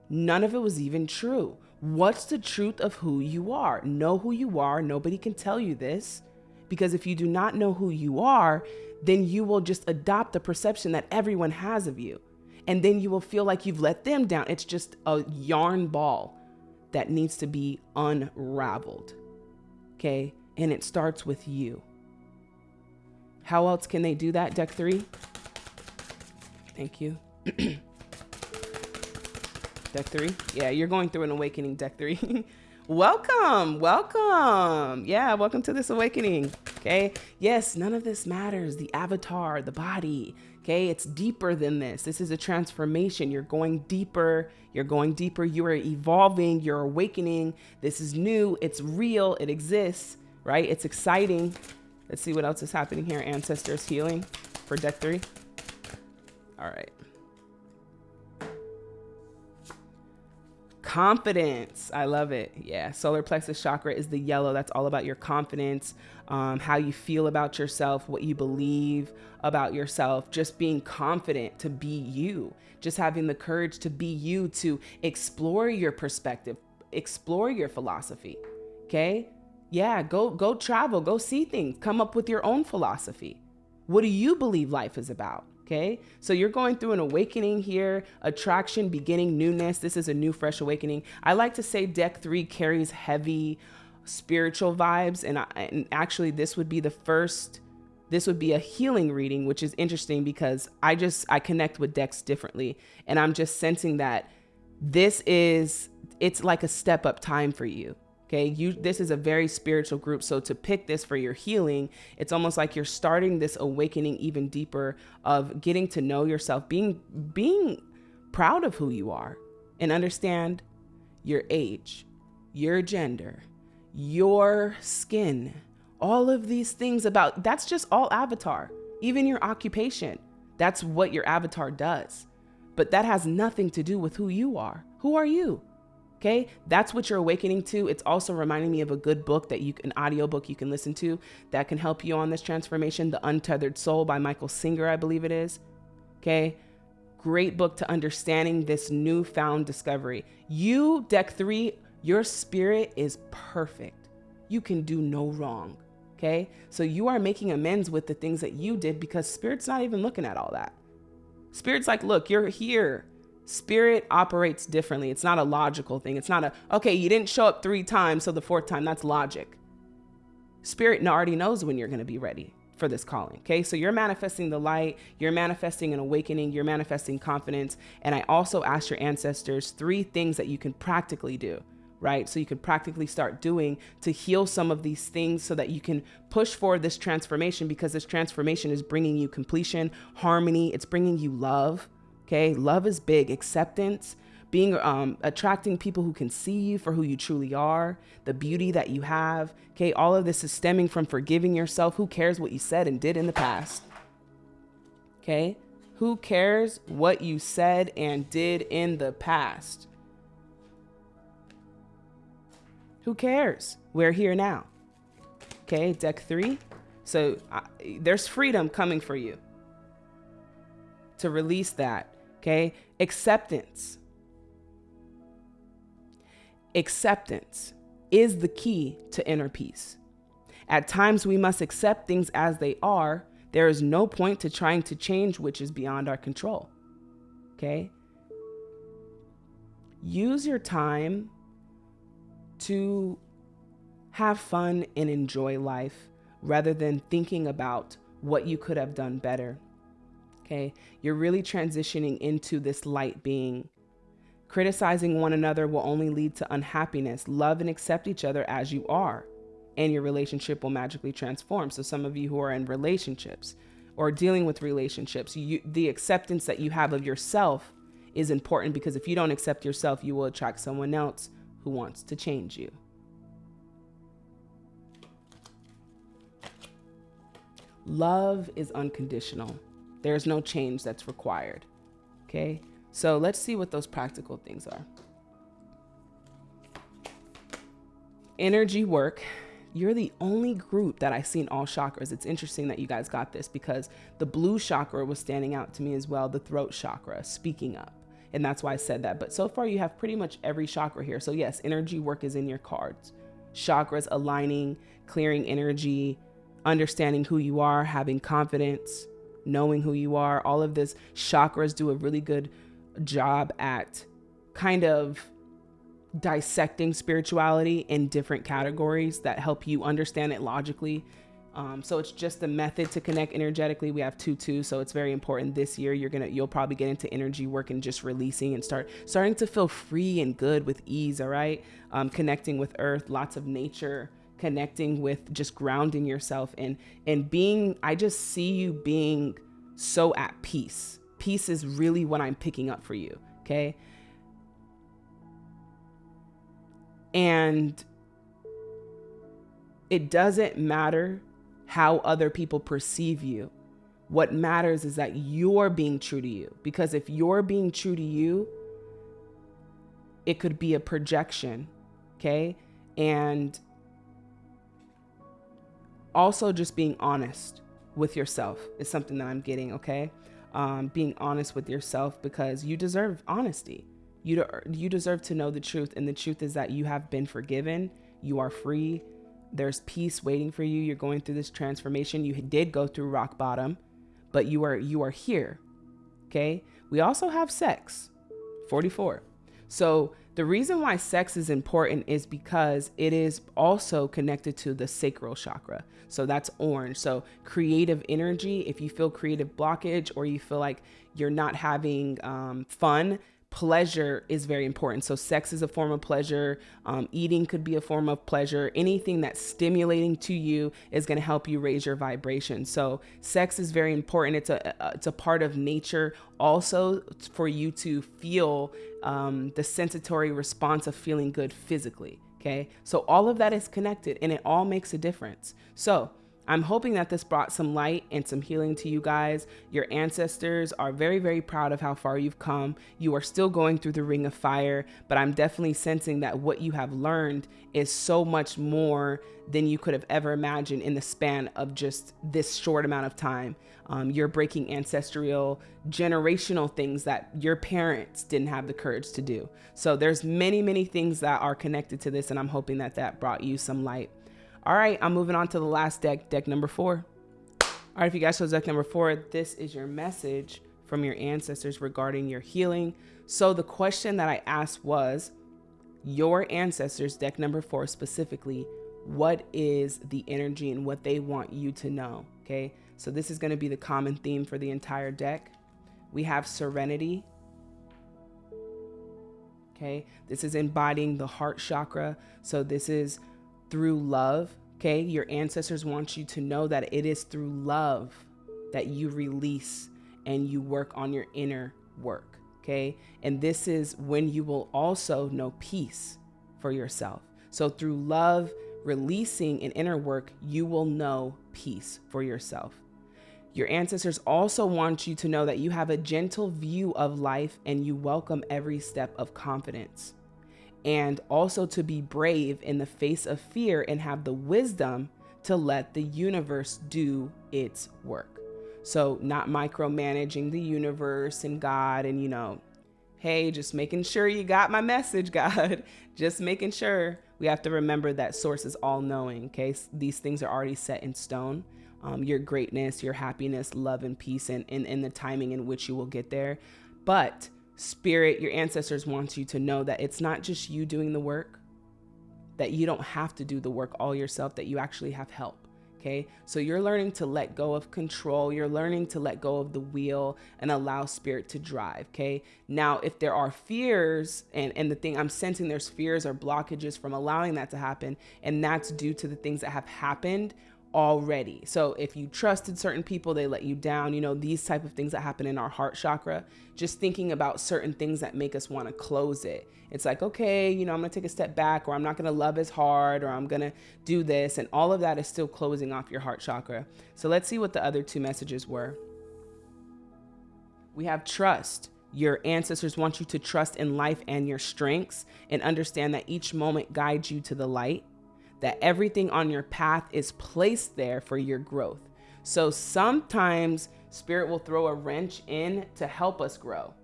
None of it was even true. What's the truth of who you are? Know who you are. Nobody can tell you this because if you do not know who you are, then you will just adopt the perception that everyone has of you. And then you will feel like you've let them down. It's just a yarn ball that needs to be unraveled. Okay and it starts with you. How else can they do that, deck three? Thank you. deck three? Yeah, you're going through an awakening, deck three. welcome, welcome. Yeah, welcome to this awakening. Okay. Yes, none of this matters. The avatar, the body. Okay. It's deeper than this. This is a transformation. You're going deeper. You're going deeper. You are evolving. You're awakening. This is new. It's real. It exists right? It's exciting. Let's see what else is happening here. Ancestors healing for deck three. All right. Confidence. I love it. Yeah. Solar plexus chakra is the yellow. That's all about your confidence, um, how you feel about yourself, what you believe about yourself, just being confident to be you, just having the courage to be you, to explore your perspective, explore your philosophy. Okay? Yeah, go go travel, go see things, come up with your own philosophy. What do you believe life is about? Okay, so you're going through an awakening here, attraction, beginning, newness. This is a new, fresh awakening. I like to say deck three carries heavy spiritual vibes, and, I, and actually, this would be the first. This would be a healing reading, which is interesting because I just I connect with decks differently, and I'm just sensing that this is it's like a step up time for you Okay, you this is a very spiritual group. So to pick this for your healing, it's almost like you're starting this awakening even deeper of getting to know yourself, being being proud of who you are and understand your age, your gender, your skin, all of these things about that's just all avatar. Even your occupation. That's what your avatar does. But that has nothing to do with who you are. Who are you? Okay, that's what you're awakening to. It's also reminding me of a good book that you an audiobook you can listen to that can help you on this transformation, The Untethered Soul by Michael Singer, I believe it is. Okay? Great book to understanding this newfound discovery. You, deck 3, your spirit is perfect. You can do no wrong. Okay? So you are making amends with the things that you did because spirit's not even looking at all that. Spirit's like, "Look, you're here Spirit operates differently. It's not a logical thing. It's not a, okay, you didn't show up three times, so the fourth time, that's logic. Spirit already knows when you're going to be ready for this calling. Okay. So you're manifesting the light, you're manifesting an awakening, you're manifesting confidence. And I also asked your ancestors three things that you can practically do, right? So you can practically start doing to heal some of these things so that you can push for this transformation because this transformation is bringing you completion, harmony, it's bringing you love Okay, love is big. Acceptance, being um, attracting people who can see you for who you truly are, the beauty that you have. Okay, all of this is stemming from forgiving yourself. Who cares what you said and did in the past? Okay, who cares what you said and did in the past? Who cares? We're here now. Okay, deck three. So uh, there's freedom coming for you to release that Okay. Acceptance. Acceptance is the key to inner peace. At times, we must accept things as they are. There is no point to trying to change which is beyond our control. Okay. Use your time to have fun and enjoy life rather than thinking about what you could have done better Okay. You're really transitioning into this light being. Criticizing one another will only lead to unhappiness. Love and accept each other as you are, and your relationship will magically transform. So, some of you who are in relationships or dealing with relationships, you, the acceptance that you have of yourself is important because if you don't accept yourself, you will attract someone else who wants to change you. Love is unconditional. There's no change that's required. Okay, so let's see what those practical things are. Energy work. You're the only group that I've seen all chakras. It's interesting that you guys got this because the blue chakra was standing out to me as well, the throat chakra, speaking up. And that's why I said that. But so far, you have pretty much every chakra here. So, yes, energy work is in your cards. Chakras aligning, clearing energy, understanding who you are, having confidence, knowing who you are. All of this chakras do a really good job at kind of dissecting spirituality in different categories that help you understand it logically. Um, so it's just a method to connect energetically. We have two two, so it's very important. This year, you're gonna you'll probably get into energy work and just releasing and start starting to feel free and good with ease. All right, um, connecting with Earth, lots of nature connecting with just grounding yourself and and being I just see you being so at peace. Peace is really what I'm picking up for you, okay? And it doesn't matter how other people perceive you. What matters is that you're being true to you. Because if you're being true to you, it could be a projection, okay? And also just being honest with yourself is something that I'm getting, okay? Um, being honest with yourself because you deserve honesty. You, de- you deserve to know the truth. And the truth is that you have been forgiven, you are free. There's peace waiting for you. You're going through this transformation. You did go through rock bottom, but you are you are here. Okay? We also have sex. 44. So the reason why sex is important is because it is also connected to the sacral chakra. So that's orange. So creative energy, if you feel creative blockage or you feel like you're not having um, fun, pleasure is very important. So, sex is a form of pleasure. Um, eating could be a form of pleasure. Anything that's stimulating to you is going to help you raise your vibration. So, sex is very important. It's a it's a part of nature. Also, for you to feel um, the sensatory response of feeling good physically. Okay, so all of that is connected, and it all makes a difference. So I'm hoping that this brought some light and some healing to you guys. Your ancestors are very, very proud of how far you've come. You are still going through the ring of fire, but I'm definitely sensing that what you have learned is so much more than you could have ever imagined in the span of just this short amount of time. Um, you're breaking ancestral, generational things that your parents didn't have the courage to do. So there's many, many things that are connected to this, and I'm hoping that that brought you some light. All right, I'm moving on to the last deck, deck number four. All right, if you guys chose deck number four, this is your message from your ancestors regarding your healing. So the question that I asked was, your ancestors, deck number four specifically, what is the energy and what they want you to know? Okay, so this is going to be the common theme for the entire deck. We have serenity. Okay, this is embodying the heart chakra. So this is through love. Okay. Your ancestors want you to know that it is through love that you release and you work on your inner work. Okay. And this is when you will also know peace for yourself. So through love, releasing and inner work, you will know peace for yourself. Your ancestors also want you to know that you have a gentle view of life and you welcome every step of confidence and also to be brave in the face of fear and have the wisdom to let the universe do its work. So, not micromanaging the universe and God, and you know, hey, just making sure you got my message, God. just making sure we have to remember that source is all knowing. Okay, these things are already set in stone. Um, your greatness, your happiness, love, and peace, and, and, and the timing in which you will get there. But spirit, your ancestors want you to know that it's not just you doing the work, that you don't have to do the work all yourself, that you actually have help. Okay, so you're learning to let go of control. You're learning to let go of the wheel and allow spirit to drive. Okay, now if there are fears, and, and the thing I'm sensing there's fears or blockages from allowing that to happen, and that's due to the things that have happened already. So if you trusted certain people, they let you down, you know, these type of things that happen in our heart chakra, just thinking about certain things that make us want to close it. It's like, okay, you know, I'm going to take a step back or I'm not going to love as hard or I'm going to do this and all of that is still closing off your heart chakra. So let's see what the other two messages were. We have trust. Your ancestors want you to trust in life and your strengths and understand that each moment guides you to the light that everything on your path is placed there for your growth. So sometimes spirit will throw a wrench in to help us grow.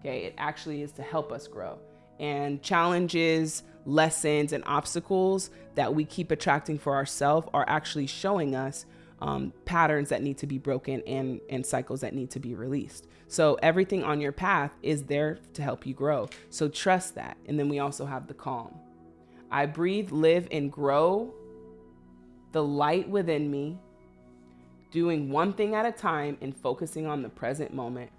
Okay, it actually is to help us grow. And challenges, lessons, and obstacles that we keep attracting for ourselves are actually showing us um, patterns that need to be broken and, and cycles that need to be released. So everything on your path is there to help you grow. So trust that. And then we also have the calm. I breathe, live, and grow the light within me, doing one thing at a time and focusing on the present moment,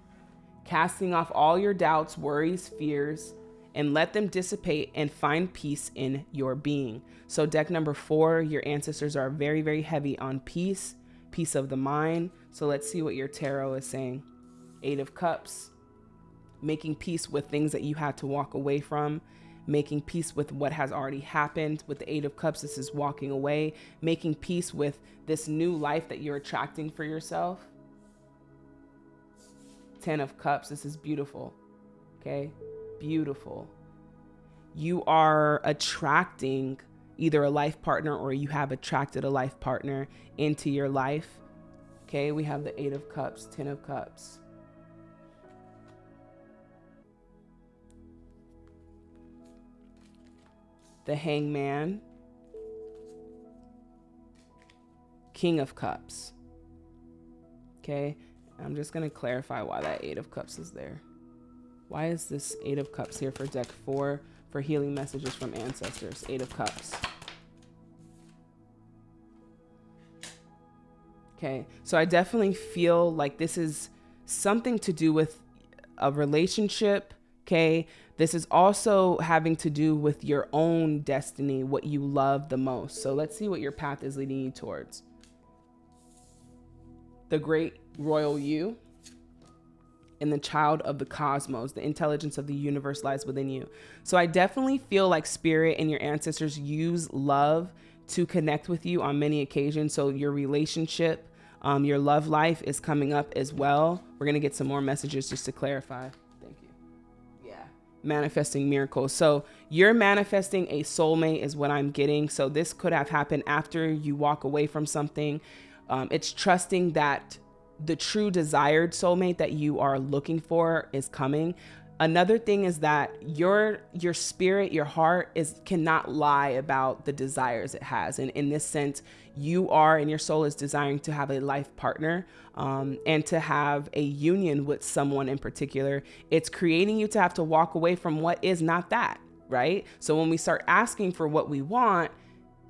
casting off all your doubts, worries, fears, and let them dissipate and find peace in your being. So, deck number four, your ancestors are very, very heavy on peace, peace of the mind. So, let's see what your tarot is saying. Eight of Cups, making peace with things that you had to walk away from, making peace with what has already happened. With the Eight of Cups, this is walking away, making peace with this new life that you're attracting for yourself. Ten of Cups, this is beautiful. Okay, beautiful. You are attracting either a life partner or you have attracted a life partner into your life. Okay, we have the Eight of Cups, Ten of Cups. The hangman, king of cups. Okay, I'm just going to clarify why that eight of cups is there. Why is this eight of cups here for deck four for healing messages from ancestors? Eight of cups. Okay, so I definitely feel like this is something to do with a relationship. Okay, this is also having to do with your own destiny, what you love the most. So let's see what your path is leading you towards. The great royal you and the child of the cosmos, the intelligence of the universe lies within you. So I definitely feel like spirit and your ancestors use love to connect with you on many occasions. So your relationship um, your love life is coming up as well. We're going to get some more messages just to clarify. Manifesting miracles. So you're manifesting a soulmate, is what I'm getting. So this could have happened after you walk away from something. Um, it's trusting that the true desired soulmate that you are looking for is coming another thing is that your your spirit your heart is cannot lie about the desires it has. And in this sense you are and your soul is desiring to have a life partner um, and to have a union with someone in particular. It's creating you to have to walk away from what is not that right? So when we start asking for what we want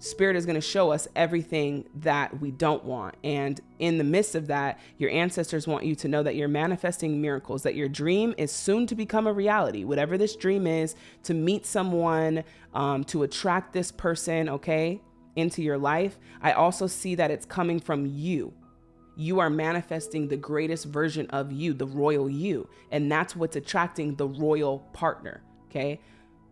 Spirit is going to show us everything that we don't want. And in the midst of that, your ancestors want you to know that you're manifesting miracles, that your dream is soon to become a reality. Whatever this dream is, to meet someone, um, to attract this person, okay, into your life. I also see that it's coming from you. You are manifesting the greatest version of you, the royal you. And that's what's attracting the royal partner, okay?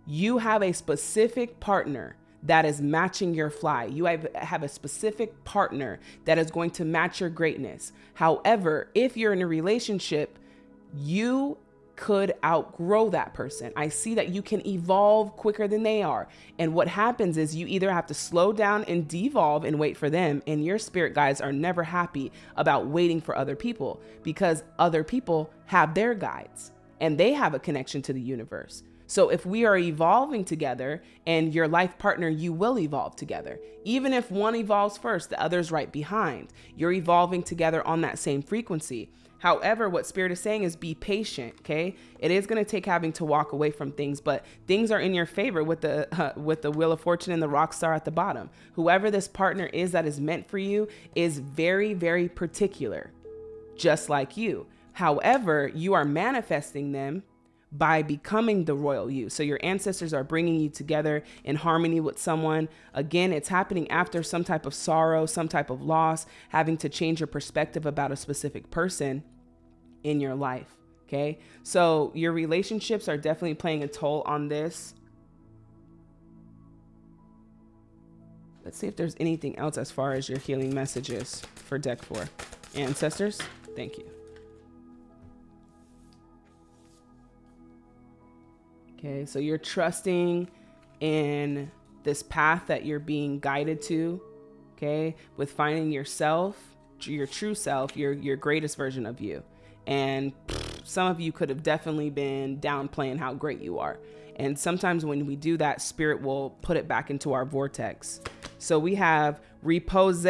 You have a specific partner that is matching your fly. You have, a specific partner that is going to match your greatness. However, if you're in a relationship, you could outgrow that person. I see that you can evolve quicker than they are. And what happens is you either have to slow down and devolve and wait for them. And your spirit guides are never happy about waiting for other people because other people have their guides and they have a connection to the universe. So if we are evolving together and your life partner, you will evolve together. Even if one evolves first, the other's right behind. You're evolving together on that same frequency. However, what spirit is saying is be patient, okay? It is going to take having to walk away from things, but things are in your favor with the uh, with the wheel of fortune and the rock star at the bottom. Whoever this partner is that is meant for you is very very particular, just like you. However, you are manifesting them by becoming the royal you. So your ancestors are bringing you together in harmony with someone. Again, it's happening after some type of sorrow, some type of loss, having to change your perspective about a specific person in your life. Okay. So your relationships are definitely playing a toll on this. Let's see if there's anything else as far as your healing messages for deck four. Ancestors, thank you. Okay, so you're trusting in this path that you're being guided to, okay, with finding yourself, your true self, your your greatest version of you. And some of you could have definitely been downplaying how great you are. And sometimes when we do that, spirit will put it back into our vortex. So we have repose,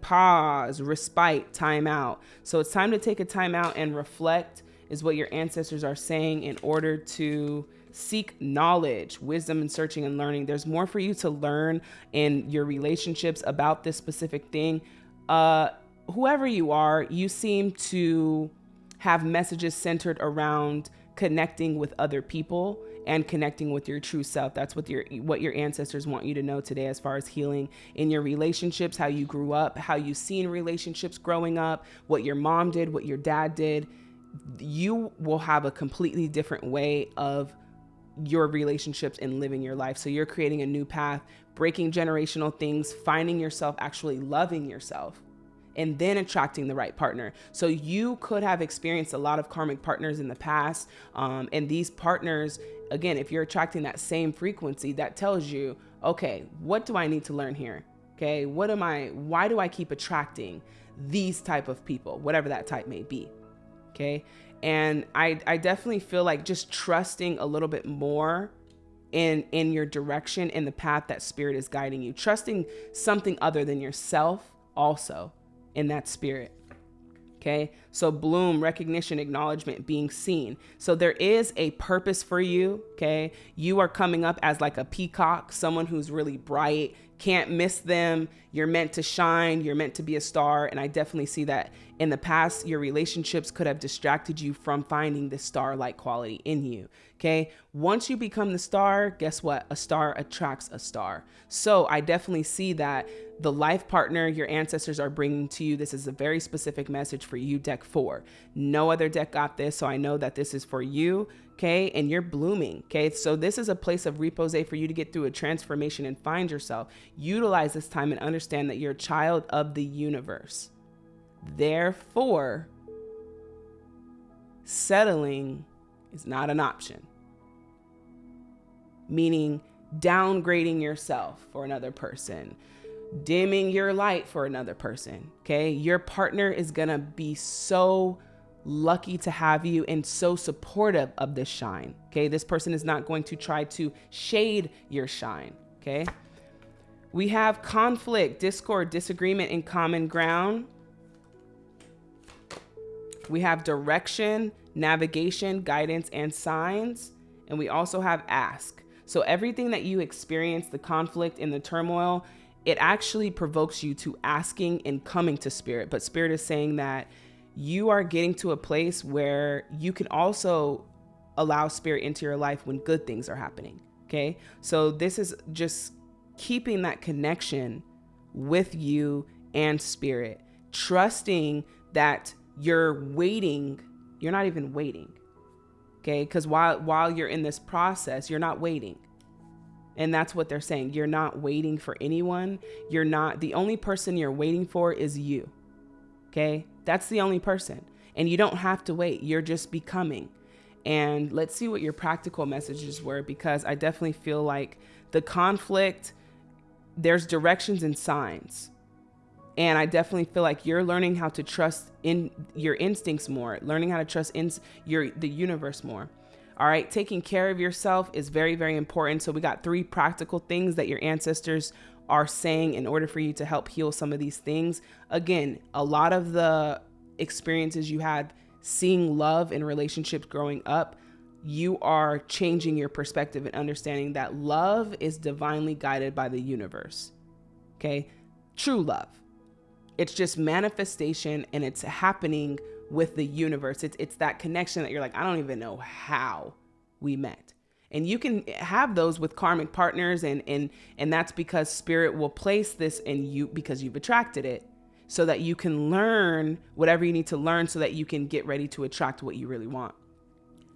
pause, respite, time out. So it's time to take a time out and reflect is what your ancestors are saying in order to seek knowledge, wisdom, and searching and learning. There's more for you to learn in your relationships about this specific thing. Uh, whoever you are, you seem to have messages centered around connecting with other people and connecting with your true self. That's what your what your ancestors want you to know today as far as healing in your relationships, how you grew up, how you seen relationships growing up, what your mom did, what your dad did. You will have a completely different way of your relationships and living your life. So you're creating a new path, breaking generational things, finding yourself actually loving yourself and then attracting the right partner. So you could have experienced a lot of karmic partners in the past. Um, and these partners, again, if you're attracting that same frequency, that tells you, okay, what do I need to learn here? Okay, what am I, why do I keep attracting these type of people, whatever that type may be? Okay. And I, I definitely feel like just trusting a little bit more in in your direction in the path that spirit is guiding you. Trusting something other than yourself also in that spirit okay? So bloom recognition acknowledgement being seen. So there is a purpose for you okay? You are coming up as like a peacock someone who's really bright can't miss them. You're meant to shine. You're meant to be a star. And I definitely see that in the past, your relationships could have distracted you from finding the star like quality in you. Okay. Once you become the star, guess what? A star attracts a star. So I definitely see that the life partner your ancestors are bringing to you. This is a very specific message for you, deck four. No other deck got this. So I know that this is for you okay? And you're blooming, okay? So this is a place of repose for you to get through a transformation and find yourself. Utilize this time and understand that you're a child of the universe. Therefore, settling is not an option. Meaning downgrading yourself for another person, dimming your light for another person, okay? Your partner is gonna be so lucky to have you and so supportive of this shine. Okay. This person is not going to try to shade your shine. Okay. We have conflict, discord, disagreement, and common ground. We have direction, navigation, guidance, and signs. And we also have ask. So everything that you experience, the conflict and the turmoil, it actually provokes you to asking and coming to spirit. But spirit is saying that you are getting to a place where you can also allow spirit into your life when good things are happening. Okay. So this is just keeping that connection with you and spirit, trusting that you're waiting. You're not even waiting. Okay. Cause while, while you're in this process, you're not waiting. And that's what they're saying. You're not waiting for anyone. You're not, the only person you're waiting for is you. Okay. That's the only person. And you don't have to wait. You're just becoming. And let's see what your practical messages were because I definitely feel like the conflict, there's directions and signs. And I definitely feel like you're learning how to trust in your instincts more, learning how to trust in your the universe more. All right, taking care of yourself is very, very important. So we got three practical things that your ancestors are saying in order for you to help heal some of these things. Again, a lot of the experiences you had seeing love in relationships growing up, you are changing your perspective and understanding that love is divinely guided by the universe. Okay? True love. It's just manifestation and it's happening with the universe. It's it's that connection that you're like, I don't even know how we met and you can have those with karmic partners and and and that's because spirit will place this in you because you've attracted it so that you can learn whatever you need to learn so that you can get ready to attract what you really want.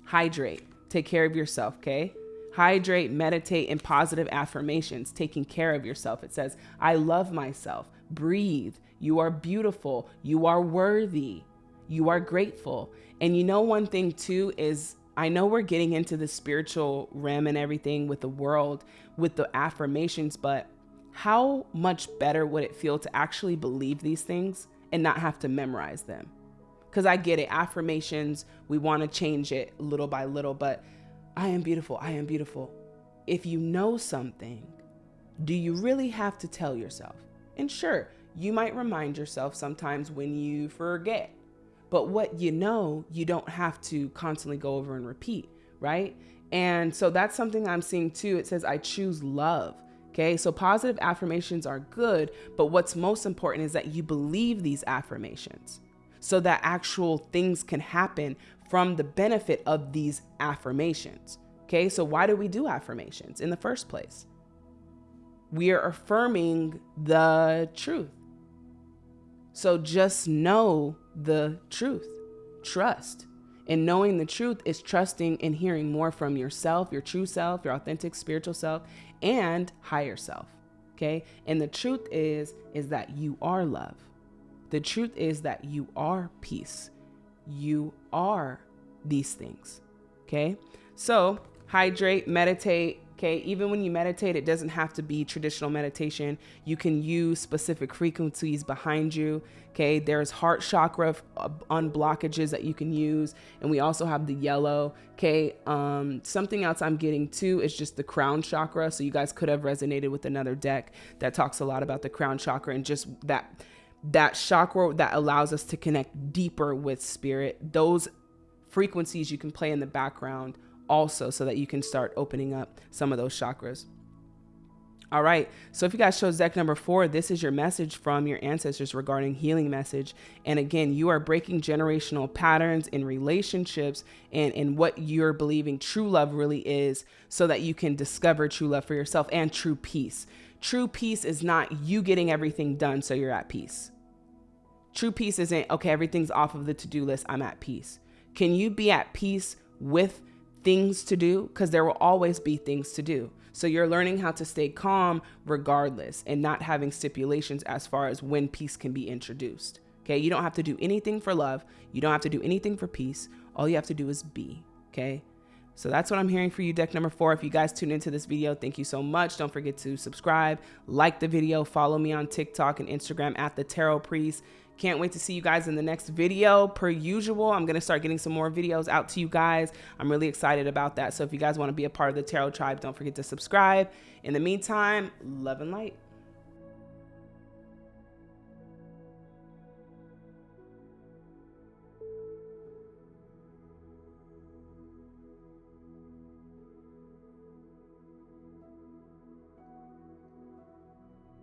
Hydrate. Take care of yourself okay? Hydrate meditate in positive affirmations taking care of yourself. It says i love myself. Breathe. You are beautiful. You are worthy. You are grateful. And you know one thing too is I know we're getting into the spiritual realm and everything with the world, with the affirmations, but how much better would it feel to actually believe these things and not have to memorize them? Because I get it, affirmations, we want to change it little by little, but I am beautiful, I am beautiful. If you know something, do you really have to tell yourself? And sure, you might remind yourself sometimes when you forget but what you know, you don't have to constantly go over and repeat, right? And so that's something I'm seeing too. It says, I choose love. Okay, so positive affirmations are good, but what's most important is that you believe these affirmations so that actual things can happen from the benefit of these affirmations. Okay, so why do we do affirmations in the first place? We are affirming the truth. So just know the truth. Trust. And knowing the truth is trusting and hearing more from yourself, your true self, your authentic spiritual self, and higher self. Okay? And the truth is is that you are love. The truth is that you are peace. You are these things. Okay? So, hydrate, meditate, Okay, even when you meditate, it doesn't have to be traditional meditation. You can use specific frequencies behind you. Okay, there's heart chakra uh, unblockages that you can use, and we also have the yellow. Okay, um, something else I'm getting to is just the crown chakra. So you guys could have resonated with another deck that talks a lot about the crown chakra and just that that chakra that allows us to connect deeper with spirit. Those frequencies you can play in the background also so that you can start opening up some of those chakras. All right, so if you guys chose deck number four, this is your message from your ancestors regarding healing message. And again, you are breaking generational patterns in relationships and in what you're believing true love really is so that you can discover true love for yourself and true peace. True peace is not you getting everything done so you're at peace. True peace isn't, okay, everything's off of the to do list, I'm at peace. Can you be at peace with things to do because there will always be things to do. So you're learning how to stay calm regardless and not having stipulations as far as when peace can be introduced. Okay, you don't have to do anything for love. You don't have to do anything for peace. All you have to do is be. Okay. So that's what I'm hearing for you, deck number four. If you guys tune into this video, thank you so much. Don't forget to subscribe, like the video, follow me on TikTok and Instagram at the Tarot Priest. Can't wait to see you guys in the next video. Per usual, I'm going to start getting some more videos out to you guys. I'm really excited about that. So if you guys want to be a part of the Tarot Tribe, don't forget to subscribe. In the meantime, love and light.